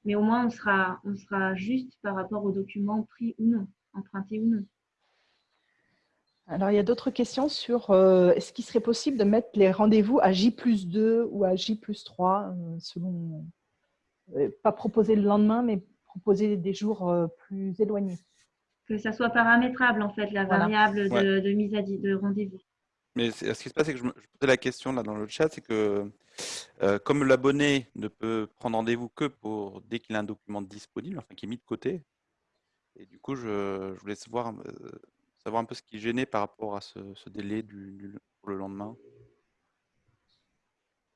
Mais au moins, on sera, on sera juste par rapport aux documents pris ou non, empruntés ou non. Alors, il y a d'autres questions sur euh, est-ce qu'il serait possible de mettre les rendez-vous à J plus 2 ou à J plus 3, euh, selon. euh, pas proposer le lendemain, mais proposer des jours euh, plus éloignés? Que ça soit paramétrable, en fait, la Voilà. variable de, Ouais. de mise à de rendez-vous. Mais ce qui se passe, c'est que je, me, je posais la question là dans le chat, c'est que euh, comme l'abonné ne peut prendre rendez-vous que pour dès qu'il a un document disponible, enfin qui est mis de côté, et du coup, je, je voulais savoir, euh, savoir un peu ce qui gênait par rapport à ce, ce délai du, du- pour le lendemain.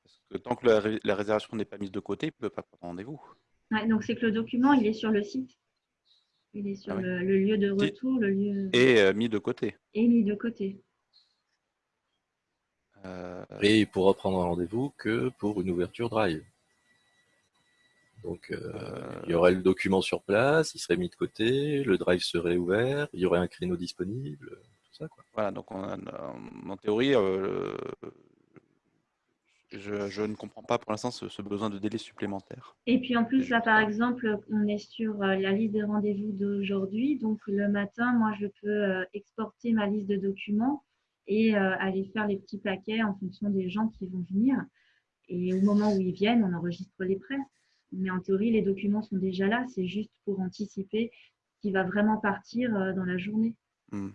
Parce que tant que la, ré- la réservation n'est pas mise de côté, il ne peut pas prendre rendez-vous. Ouais, donc, c'est que le document, il est sur le site. Il est sur Ah oui. le, le lieu de retour, le lieu Et euh, mis de côté. et mis de côté. Euh, Et il pourra prendre rendez-vous que pour une ouverture drive. Donc, euh, il y aurait le document sur place, il serait mis de côté, le drive serait ouvert, il y aurait un créneau disponible, tout ça. Quoi. Voilà, donc on a- en, théorie, euh, je, je ne comprends pas pour l'instant ce, ce besoin de délai supplémentaire. Et puis en plus, là, par exemple, on est sur euh, la liste des rendez-vous d'aujourd'hui. Donc le matin, moi, je peux euh, exporter ma liste de documents et euh, aller faire les petits paquets en fonction des gens qui vont venir. Et au moment où ils viennent, on enregistre les prêts. Mais en théorie, les documents sont déjà là. C'est juste pour anticiper ce qui va vraiment partir euh, dans la journée. Hmm.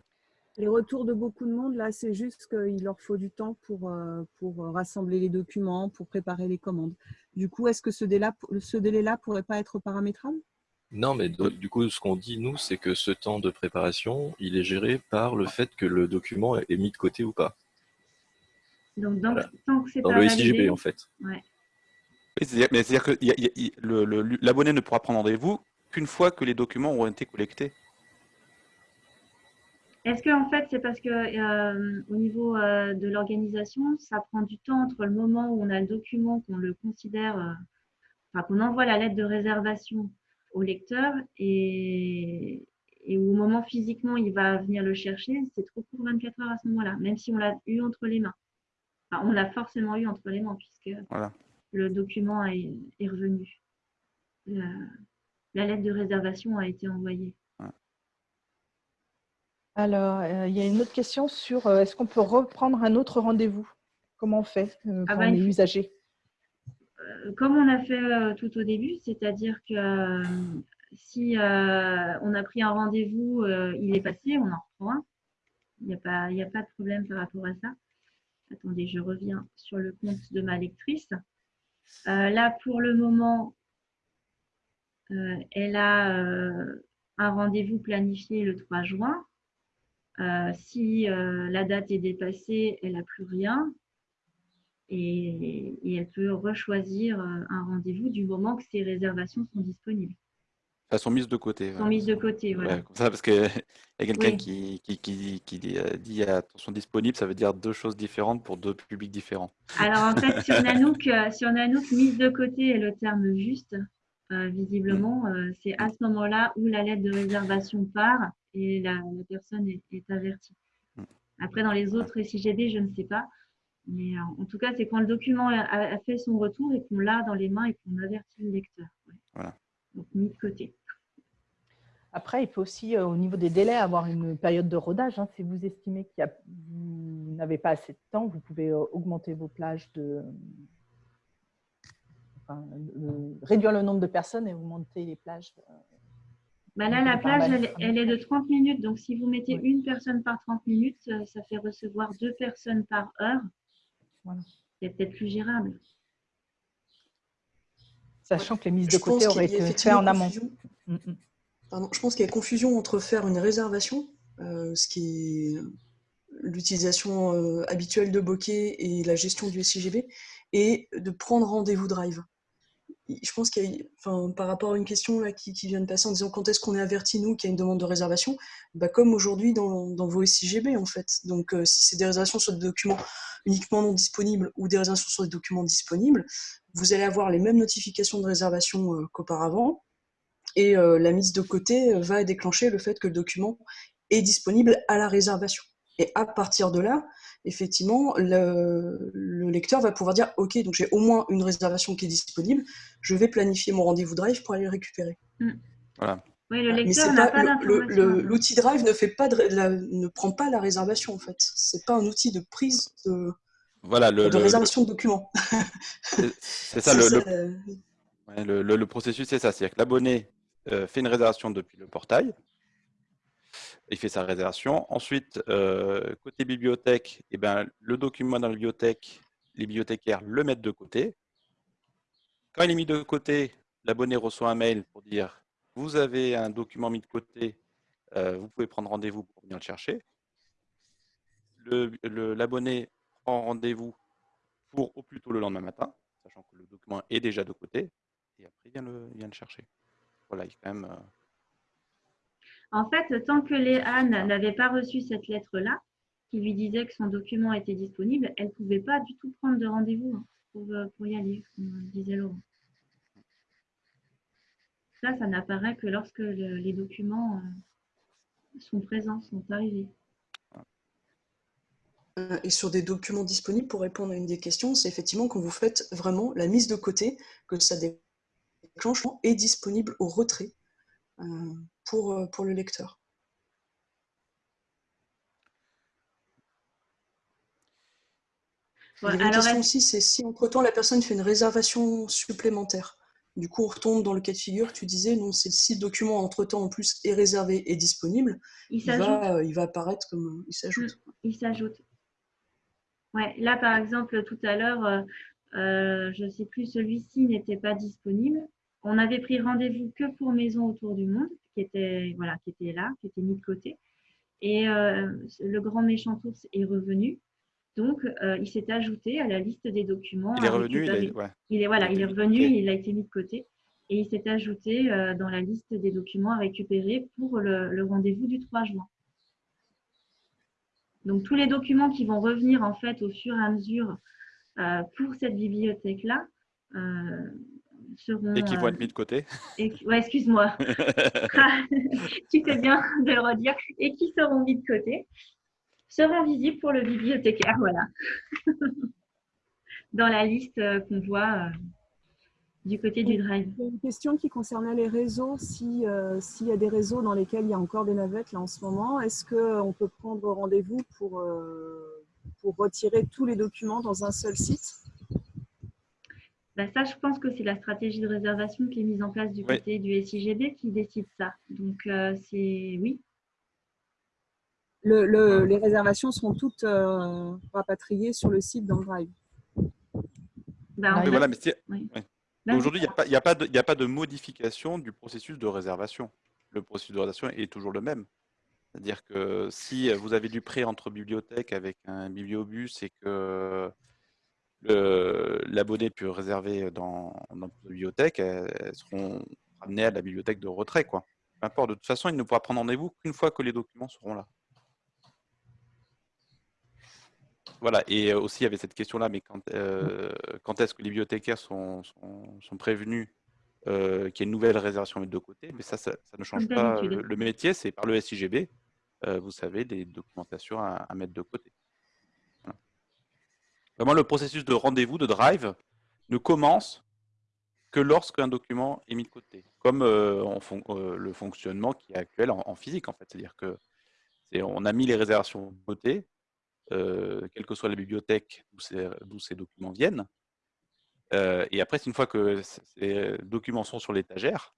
Les retours de beaucoup de monde, là, c'est juste qu'il leur faut du temps pour, euh, pour rassembler les documents, pour préparer les commandes. Du coup, est-ce que ce délai-là ce délai pourrait pas être paramétrable? Non, mais do- du coup, ce qu'on dit, nous, c'est que ce temps de préparation, il est géré par le fait que le document est mis de côté ou pas. Donc Voilà. tant que c'est Dans pas le validé, SIGB, en fait. Oui, c'est-à-dire- mais c'est-à-dire que l'abonné ne pourra prendre rendez-vous qu'une fois que les documents auront été collectés. Est-ce que en fait c'est parce que euh, au niveau euh, de l'organisation, ça prend du temps entre le moment où on a le document, qu'on le considère, euh, enfin qu'on envoie la lettre de réservation au lecteur et, et au moment physiquement il va venir le chercher, c'est trop court 24 heures à ce moment-là, même si on l'a eu entre les mains. on l'a forcément eu entre les mains puisque le document est, revenu. La, lettre de réservation a été envoyée. Alors, euh, il y a une autre question sur euh, est-ce qu'on peut reprendre un autre rendez-vous? Comment on fait euh, ah quand bah, on est usager Comme on a fait tout au début, c'est-à-dire que si on a pris un rendez-vous, il est passé, on en reprend un. Il n'y a, pas, a pas de problème par rapport à ça. Attendez, je reviens sur le compte de ma lectrice. Là, pour le moment, elle a un rendez-vous planifié le 3 juin. Euh, si euh, la date est dépassée, elle n'a plus rien. Et, elle peut rechoisir euh, un rendez-vous du moment que ses réservations sont disponibles. Elles sont mises de côté. Elles sont mises de côté, voilà. ça, parce qu'il y a quelqu'un qui, qui, qui, qui, dit attention disponible, ça veut dire deux choses différentes pour deux publics différents. Alors en fait, sur Nanook, sur Nanook mise de côté est le terme juste. visiblement, c'est à ce moment-là où la lettre de réservation part et la, personne est, avertie. Mm. Après, dans les autres SIGD, je ne sais pas. Mais en, tout cas, c'est quand le document a, fait son retour et qu'on l'a dans les mains et qu'on avertit le lecteur. Voilà. Donc, mis de côté. Après, il faut aussi, euh, au niveau des délais, avoir une période de rodage. Hein. Si vous estimez que vous n'avez pas assez de temps, vous pouvez euh, augmenter vos plages de... réduire le nombre de personnes et augmenter les plages euh, bah là, la plage, elle, est de 30 minutes. Donc, si vous mettez une personne par 30 minutes, euh, ça fait recevoir deux personnes par heure. C'est peut-être plus gérable. Sachant que les mises de côté auraient été faites en amont. Mm, mm. Pardon, je pense qu'il y a confusion entre faire une réservation, euh, ce qui est l'utilisation euh, habituelle de bokeh et la gestion du SIGB, et de prendre rendez-vous drive je pense qu'il y a, enfin, par rapport à une question qui, vient de passer en disant quand est-ce qu'on est averti, nous, qu'il y a une demande de réservation, bah, comme aujourd'hui dans, dans, vos SIGB, en fait. Donc, euh, si c'est des réservations sur des documents uniquement non disponibles ou des réservations sur des documents disponibles, vous allez avoir les mêmes notifications de réservation euh, qu'auparavant. Et euh, la mise de côté va déclencher le fait que le document est disponible à la réservation. Et à partir de là, effectivement, le, lecteur va pouvoir dire Ok, donc j'ai au moins une réservation qui est disponible, je vais planifier mon rendez-vous Drive pour aller le récupérer. Mm. Voilà. Oui, le lecteur n'a pas, L'outil Drive ne, fait pas ne prend pas la réservation, en fait. C'est pas un outil de prise de, voilà, de réservation de documents. C'est ça, le, le, processus, c'est ça. C'est-à-dire que l'abonné euh, fait une réservation depuis le portail, il fait sa réservation. Ensuite, euh, côté bibliothèque, eh ben, le document dans la bibliothèque, les bibliothécaires le mettent de côté. Quand il est mis de côté, l'abonné reçoit un mail pour dire « Vous avez un document mis de côté, euh, vous pouvez prendre rendez-vous pour venir le chercher. » L'abonné prend rendez-vous pour au plus tôt le lendemain matin, sachant que le document est déjà de côté, et après il vient le, chercher. Voilà, il quand même... Euh, en fait, tant que Léane n'avait pas reçu cette lettre-là, qui lui disait que son document était disponible, elle ne pouvait pas du tout prendre de rendez-vous hein, euh, pour, y aller, comme disait Laurent. Ça, ça n'apparaît que lorsque les documents euh, sont présents, sont arrivés. Euh, et sur des documents disponibles, pour répondre à une des questions, c'est effectivement quand vous faites vraiment la mise de côté, que ça déclenche est disponible au retrait euh, pour le lecteur. la question aussi, c'est si entre-temps la personne fait une réservation supplémentaire. Du coup, on retombe dans le cas de figure, tu disais, non, c'est si le document entre-temps en plus est réservé et disponible, il, va, il va apparaître comme... Il s'ajoute. Mm, il s'ajoute. Ouais, là, par exemple, tout à l'heure, euh, euh, je ne sais plus, celui-ci n'était pas disponible. On avait pris rendez-vous que pour Maison autour du monde qui était, voilà, qui était là, qui était mis de côté. Et euh, le grand méchant ours est revenu. Donc, euh, il s'est ajouté à la liste des documents. Il est revenu, il, est, voilà, il est revenu, il a été mis de côté. Et il s'est ajouté euh, dans la liste des documents à récupérer pour le, rendez-vous du 3 juin. Donc, tous les documents qui vont revenir en fait au fur et à mesure pour cette bibliothèque-là seront. Et qui vont euh, être mis de côté. et qui- ouais, excuse-moi. Ah, tu fais bien de le redire. Et qui seront mis de côté seront visibles pour le bibliothécaire. Voilà. Dans la liste euh, qu'on voit euh, du côté du drive. Une question qui concernait les réseaux. Si, euh, S'il y a des réseaux dans lesquels il y a encore des navettes là en ce moment, est-ce qu'on peut prendre rendez-vous pour, euh, pour retirer tous les documents dans un seul site? Bah, ça, je pense que c'est la stratégie de réservation qui est mise en place du Oui. côté du SIGB qui décide ça. Donc, euh, c'est oui. Le- le- Les réservations seront toutes euh, rapatriées sur le site dans le Drive. Bah, Oui, voilà, mais c'est- oui. ouais. Bah, Aujourd'hui, il n'y a, a, pas de- il y a pas de modification du processus de réservation. Le processus de réservation est toujours le même. C'est-à-dire que si vous avez du prêt entre bibliothèques avec un bibliobus et que l'abonné peut réserver dans, dans votre bibliothèque, elles, elles seront ramenées à la bibliothèque de retrait. Quoi. Peu importe, de toute façon, il ne pourra prendre rendez-vous qu'une fois que les documents seront là. Voilà, et euh, aussi il y avait cette question-là, mais quand, euh, quand est-ce que les bibliothécaires sont, sont, sont prévenus euh, qu'il y a une nouvelle réservation à mettre de côté? Mais ça, ça, ça ne change pas le, le métier, c'est par le SIGB, euh, vous savez, des documentations à, à mettre de côté. Vraiment, le processus de rendez-vous, de drive, ne commence que lorsqu'un document est mis de côté, comme euh, euh, le fonctionnement qui est actuel en, physique, en fait. C'est-à-dire que on a mis les réservations de côté, euh, quelle que soit la bibliothèque d'où ces, documents viennent. Et après, une fois que ces documents sont sur l'étagère,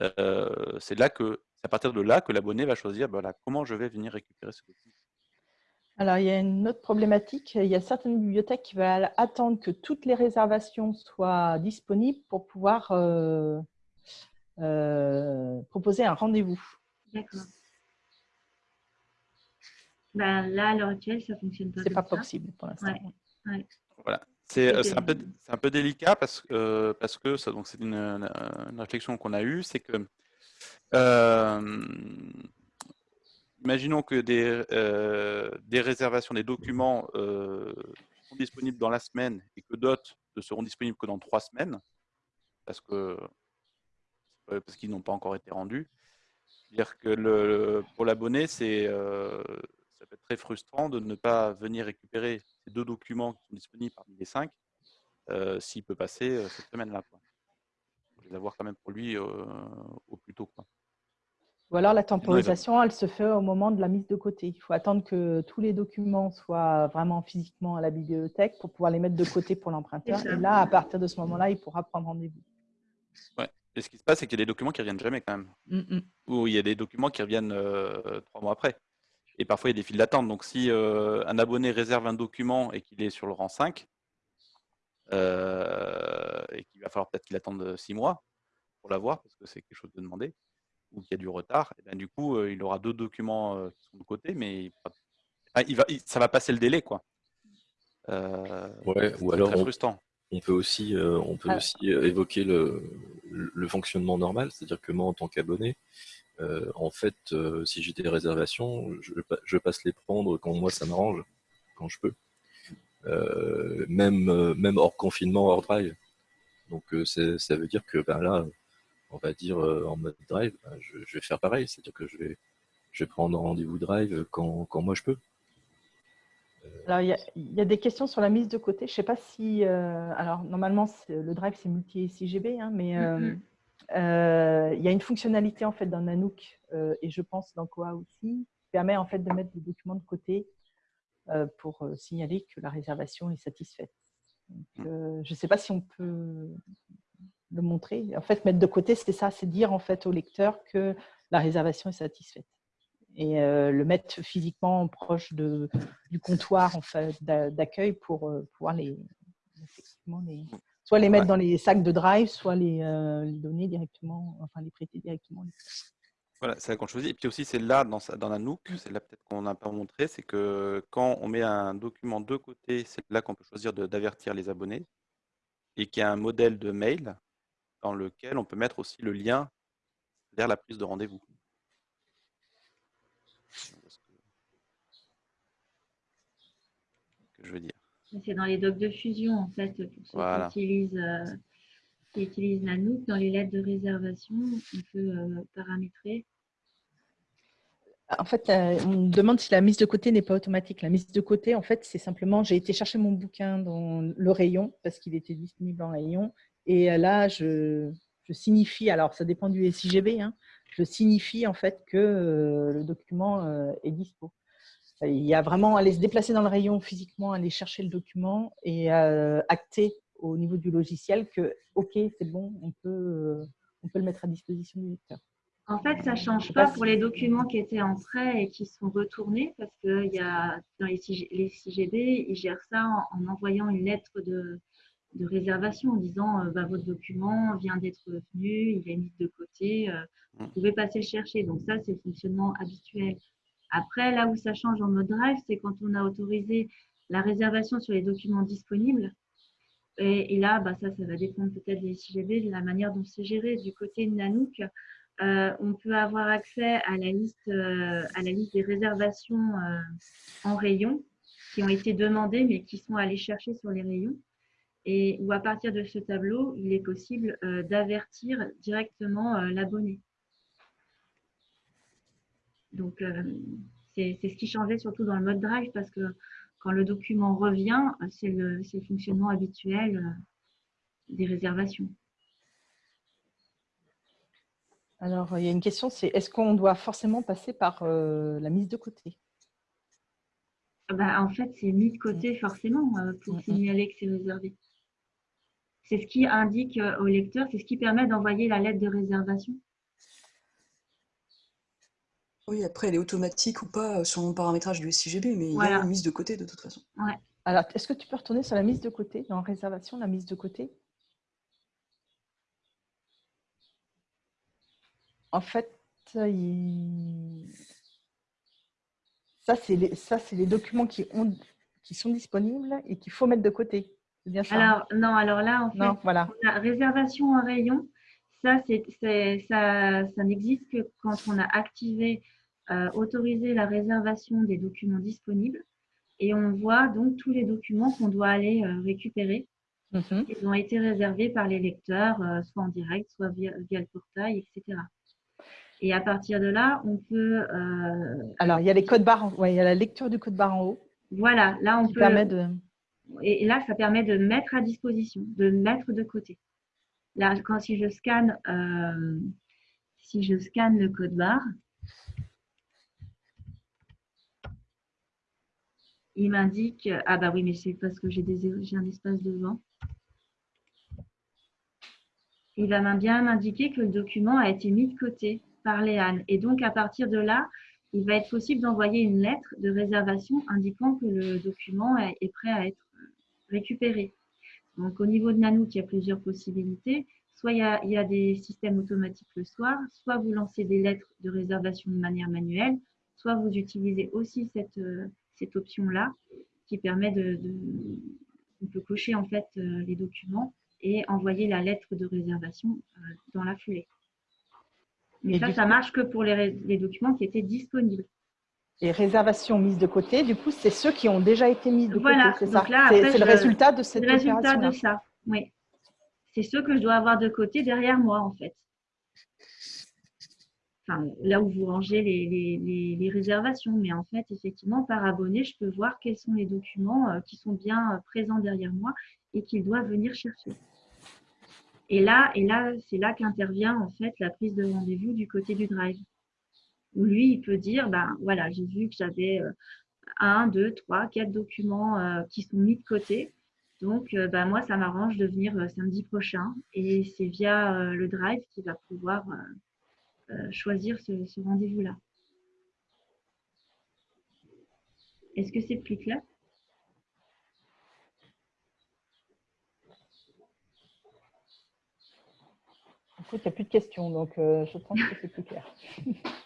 c'est à partir de là que l'abonné va choisir comment je vais venir récupérer ce document. Alors, il y a une autre problématique. Il y a certaines bibliothèques qui veulent attendre que toutes les réservations soient disponibles pour pouvoir euh, euh, proposer un rendez-vous. D'accord. Bah, là, à l'heure actuelle, ça fonctionne pas. C'est pas ça. possible pour l'instant. Ouais. Voilà. C'est euh, c'est un, peu- c'est un peu délicat parce, que- euh, parce c'est une, une- une réflexion qu'on a eue, c'est que euh, imaginons que des, euh, des réservations, des documents euh, sont disponibles dans la semaine et que d'autres ne seront disponibles que dans trois semaines parce euh, qu'ils n'ont pas encore été rendus. C'est-à-dire que pour l'abonné, c'est ça peut être très frustrant de ne pas venir récupérer ces deux documents qui sont disponibles parmi les cinq s'il peut passer cette semaine-là. les avoir quand même pour lui au plus tôt. Ou alors la temporisation, elle se fait au moment de la mise de côté. Il faut attendre que tous les documents soient vraiment physiquement à la bibliothèque pour pouvoir les mettre de côté pour l'emprunteur. Et là, à partir de ce moment-là, il pourra prendre rendez-vous. Et ce qui se passe, c'est qu'il y a des documents qui reviennent jamais quand même. Mm, mm. Ou il y a des documents qui reviennent euh, trois mois après. Et parfois, il y a des files d'attente. Donc, si euh, un abonné réserve un document et qu'il est sur le rang 5, euh, et qu'il va falloir peut-être qu'il attende six mois pour l'avoir, parce que c'est quelque chose de demandé, ou qu'il y a du retard, et ben, du coup, euh, il aura deux documents euh, qui sont de côté, mais il ah, il va, il- ça va passer le délai. quoi. Euh, Ouais, ou c'est alors très on, frustrant. on peut aussi, euh, on peut Ah. aussi évoquer le, le fonctionnement normal, c'est-à-dire que moi, en tant qu'abonné, euh, en fait, euh, si j'ai des réservations, je, pa- je passe les prendre quand moi ça m'arrange, quand je peux. Euh, même, euh, même hors confinement, hors drive. Donc euh, ça veut dire que ben là, on va dire euh, en mode drive, ben, je, je vais faire pareil, c'est-à-dire que je vais, je vais prendre rendez-vous drive quand, quand moi je peux. Alors, il y, a, il y a des questions sur la mise de côté. Je ne sais pas si. euh, alors, normalement, c'est- le drive, c'est multi-SIGB, hein, mais euh, euh, il y a une fonctionnalité en fait dans Nanook euh, et je pense dans Koa aussi qui permet en fait de mettre des documents de côté euh, pour euh, signaler que la réservation est satisfaite. Donc, euh, je ne sais pas si on peut le montrer. En fait, mettre de côté, c'est ça, c'est dire en fait au lecteur que la réservation est satisfaite et euh, le mettre physiquement proche de, du comptoir en fait, d'a- d'accueil pour euh, pouvoir les, effectivement les soit les mettre Ouais. dans les sacs de drive, soit les, euh, les donner directement, enfin les prêter directement. Voilà, c'est là qu'on choisit. Et puis aussi, c'est là, dans, dans la Nook, c'est là peut-être qu'on n'a pas montré, c'est que quand on met un document de côté, c'est là qu'on peut choisir d'avertir les abonnés et qu'il y a un modèle de mail dans lequel on peut mettre aussi le lien vers la prise de rendez-vous. Je veux dire? C'est dans les docs de fusion, en fait, pour ceux Voilà. qui utilisent. euh, qui utilisent Nanook, dans les lettres de réservation, on peut paramétrer en fait, on me demande si la mise de côté n'est pas automatique. La mise de côté, en fait, c'est simplement, j'ai été chercher mon bouquin dans le rayon parce qu'il était disponible en rayon. Et là, je, signifie, alors ça dépend du SIGB, hein, je signifie en fait que euh, le document euh, est dispo. Il y a vraiment à aller se déplacer dans le rayon physiquement, aller chercher le document et euh, acter au niveau du logiciel que, OK, c'est bon, on peut, on peut le mettre à disposition du lecteur. En fait, ça ne change pas pour les documents qui étaient en prêt et qui sont retournés parce que y a, dans les, CGB, ils gèrent ça en, envoyant une lettre de, réservation en disant euh, bah, votre document vient d'être venu, il est mis de côté, euh, vous mm. pouvez passer le chercher. Donc ça, c'est le fonctionnement habituel. Après, là où ça change en mode drive, c'est quand on a autorisé la réservation sur les documents disponibles. Et, là, bah, ça, ça va dépendre peut-être des CGB, de la manière dont c'est géré. Du côté de Nanook, euh, on peut avoir accès à la liste, à la liste des réservations en rayon qui ont été demandées mais qui sont allées chercher sur les rayons. Et où à partir de ce tableau, il est possible d'avertir directement l'abonné. Donc, c'est ce qui changeait surtout dans le mode drive parce que quand le document revient, c'est le, le, fonctionnement habituel des réservations. Alors, il y a une question, c'est est-ce qu'on doit forcément passer par euh, la mise de côté? Bah, En fait, c'est mis de côté forcément euh, pour mm, mm. signaler que c'est réservé. C'est ce qui indique euh, au lecteur, c'est ce qui permet d'envoyer la lettre de réservation. Oui, après, elle est automatique ou pas sur mon paramétrage du SIGB, mais il y a une mise de côté de toute façon. Alors, est-ce que tu peux retourner sur la mise de côté, dans réservation, la mise de côté? En fait, ça, c'est les, ça, les documents qui, ont, qui sont disponibles et qu'il faut mettre de côté. Bien ça alors, non, alors là, en fait, voilà. la réservation en rayon, ça, ça, ça n'existe que quand on a activé, euh, autorisé la réservation des documents disponibles. Et on voit donc tous les documents qu'on doit aller euh, récupérer. Mhm. Ils ont été réservés par les lecteurs, euh, soit en direct, soit via, via le portail, etc. Et à partir de là, on peut… Alors, il y a les codes barres, ouais, il y a la lecture du code barre en haut. Voilà, là, on peut… Permet de... Et là, ça permet de mettre à disposition, de mettre de côté. Là, quand si je scanne, euh, si je scanne le code barre, il m'indique… Ah bah oui, mais c'est parce que j'ai un espace devant il va bien m'indiquer que le document a été mis de côté par Léane. Et donc, à partir de là, il va être possible d'envoyer une lettre de réservation indiquant que le document est prêt à être récupéré. Donc, au niveau de Nanook, il y a plusieurs possibilités. Soit il y, a, des systèmes automatiques le soir, soit vous lancez des lettres de réservation de manière manuelle, soit vous utilisez aussi cette, cette option-là qui permet de, On peut cocher en fait euh, les documents et envoyer la lettre de réservation euh, dans la foulée. Mais ça, ça marche que pour les, documents qui étaient disponibles. Et réservations mises de côté, du coup, c'est ceux qui ont déjà été mis de voilà, côté, c'est ça C'est le résultat de cette le résultat de ça, oui. C'est ceux que je dois avoir de côté derrière moi, en fait. Enfin, là où vous rangez les, les, réservations. Mais en fait, effectivement, par abonné, je peux voir quels sont les documents euh, qui sont bien euh, présents derrière moi et qu'il doit venir chercher. Et là, et là c'est là qu'intervient en fait la prise de rendez-vous du côté du drive. Où lui, il peut dire, ben voilà, j'ai vu que j'avais euh, un, deux, trois, quatre documents euh, qui sont mis de côté. Donc, ben, moi, ça m'arrange de venir samedi prochain. Et c'est via le drive qu'il va pouvoir choisir ce, rendez-vous-là. Est-ce que c'est plus clair? Il n'y a plus de questions, donc euh, je pense que c'est plus clair.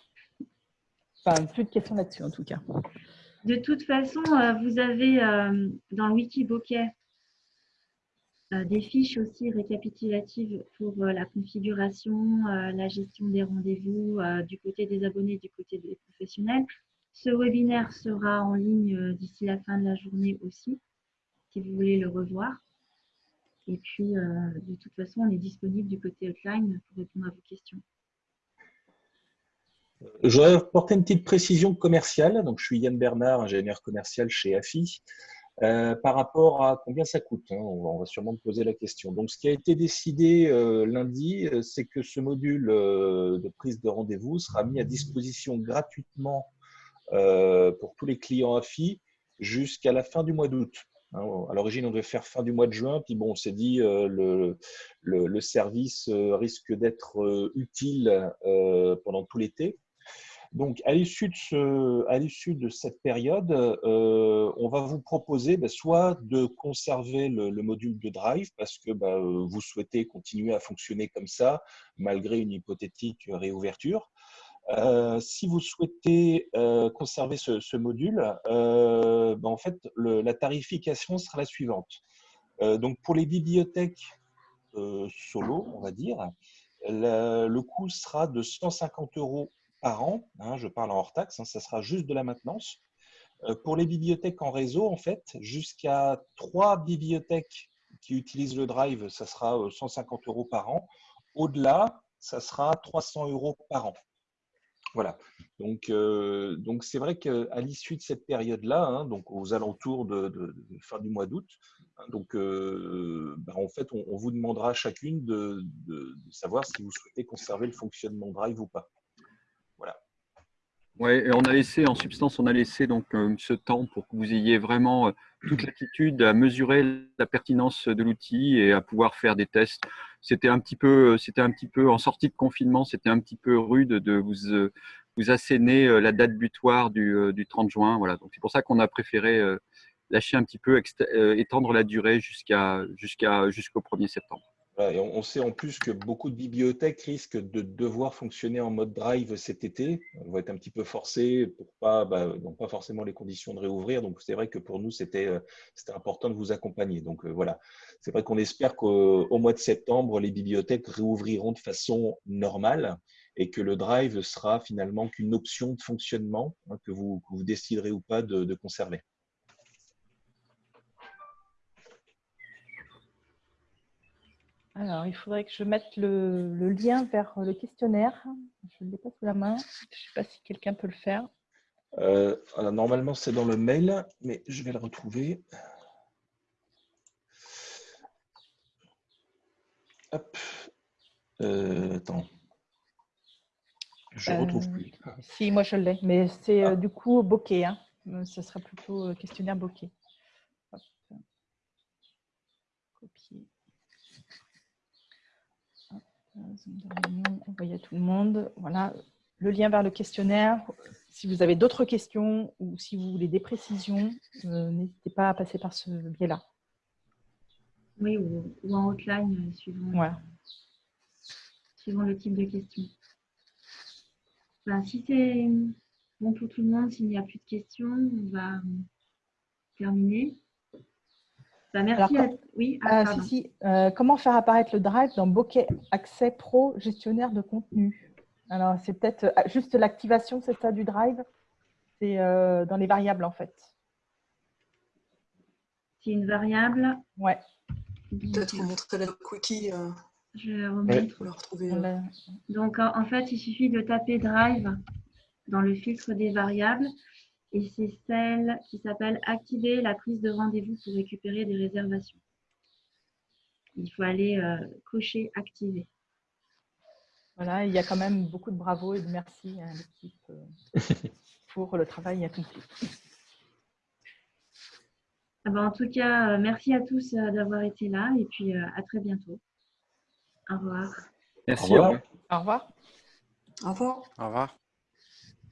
plus de questions là-dessus, en tout cas. De toute façon, euh, vous avez euh, dans le wiki bokeh des fiches aussi récapitulatives pour la configuration, la gestion des rendez-vous du côté des abonnés, du côté des professionnels. Ce webinaire sera en ligne d'ici la fin de la journée aussi, si vous voulez le revoir. Et puis, euh, de toute façon, on est disponible du côté hotline pour répondre à vos questions. Je voudrais apporter une petite précision commerciale. Donc, je suis Yann Bernard, ingénieur commercial chez AFI. Euh, par rapport à combien ça coûte hein, on, va, sûrement me poser la question. Donc, ce qui a été décidé euh, lundi, euh, c'est que ce module de prise de rendez-vous sera mis à disposition gratuitement pour tous les clients AFI jusqu'à la fin du mois d'août. Hein, à l'origine, on devait faire fin du mois de juin, puis bon, on s'est dit le, le, service risque d'être utile pendant tout l'été. Donc, à l'issue de, cette période, euh, on va vous proposer bah, soit de conserver le, module de Drive parce que bah, vous souhaitez continuer à fonctionner comme ça malgré une hypothétique réouverture. Euh, si vous souhaitez euh, conserver ce, module, bah, en fait, la tarification sera la suivante. donc, pour les bibliothèques solo, on va dire, le coût sera de 150 euros par an, hein, je parle en hors taxe, hein, ça sera juste de la maintenance. Euh, pour les bibliothèques en réseau, en fait, jusqu'à trois bibliothèques qui utilisent le Drive, ça sera 150 euh, euros par an. Au-delà, ça sera 300 euros par an. Voilà. Donc, euh, donc c'est vrai qu'à l'issue de cette période-là, hein, donc aux alentours de, fin du mois d'août, donc bah, en fait, on, vous demandera chacune de, de, savoir si vous souhaitez conserver le fonctionnement Drive ou pas. Et on a laissé, en substance, on a laissé donc euh, ce temps pour que vous ayez vraiment euh, toute l'attitude à mesurer la pertinence de l'outil et à pouvoir faire des tests. C'était un petit peu, c'était un petit peu en sortie de confinement, c'était un petit peu rude de vous euh, vous asséner la date butoir du, du 30 juin. Voilà, donc c'est pour ça qu'on a préféré lâcher un petit peu, étendre la durée jusqu'à jusqu'à jusqu'au 1er septembre on, sait en plus que beaucoup de bibliothèques risquent de devoir fonctionner en mode drive cet été. On va être un petit peu forcés pour pas, bah, pas forcément les conditions de réouvrir. Donc c'est vrai que pour nous c'était euh, important de vous accompagner. Donc euh, voilà, c'est vrai qu'on espère qu'au mois de septembre les bibliothèques réouvriront de façon normale et que le drive sera finalement qu'une option de fonctionnement hein, que, vous, déciderez ou pas de conserver. Alors, il faudrait que je mette le, lien vers le questionnaire. Je ne l'ai pas sous la main. Je ne sais pas si quelqu'un peut le faire. Euh, normalement, c'est dans le mail, mais je vais le retrouver. Hop. Euh, attends. Je ne retrouve euh, plus. Si, moi je l'ai, mais c'est ah. du coup bokeh. Hein. Ce sera plutôt questionnaire bokeh. Envoyer à tout le monde. Voilà, le lien vers le questionnaire. Si vous avez d'autres questions ou si vous voulez des précisions, euh, n'hésitez pas à passer par ce biais-là. Oui, ou, en outline, euh, suivant, suivant le type de question. si c'est bon pour tout le monde, s'il n'y a plus de questions, on va terminer. Bah, merci. Oui, ah, euh, si, euh, comment faire apparaître le Drive dans Bokeh Accès Pro gestionnaire de contenu? Alors, c'est peut-être euh, juste l'activation, c'est ça, du Drive? C'est dans les variables, en fait. C'est une variable Ouais. Peut-être vous montrer la quickie. Je vais remettre. Pour le retrouver. Donc, en fait, il suffit de taper Drive dans le filtre des variables et c'est celle qui s'appelle Activer la prise de rendez-vous pour récupérer des réservations. Il faut aller euh, cocher Activer. Voilà, il y a quand même beaucoup de bravo et de merci à l'équipe euh, pour le travail accompli. Ah ben, en tout cas, euh, merci à tous d'avoir été là et puis à très bientôt. Au revoir. Merci. Au revoir. Au revoir. Au revoir. Au revoir.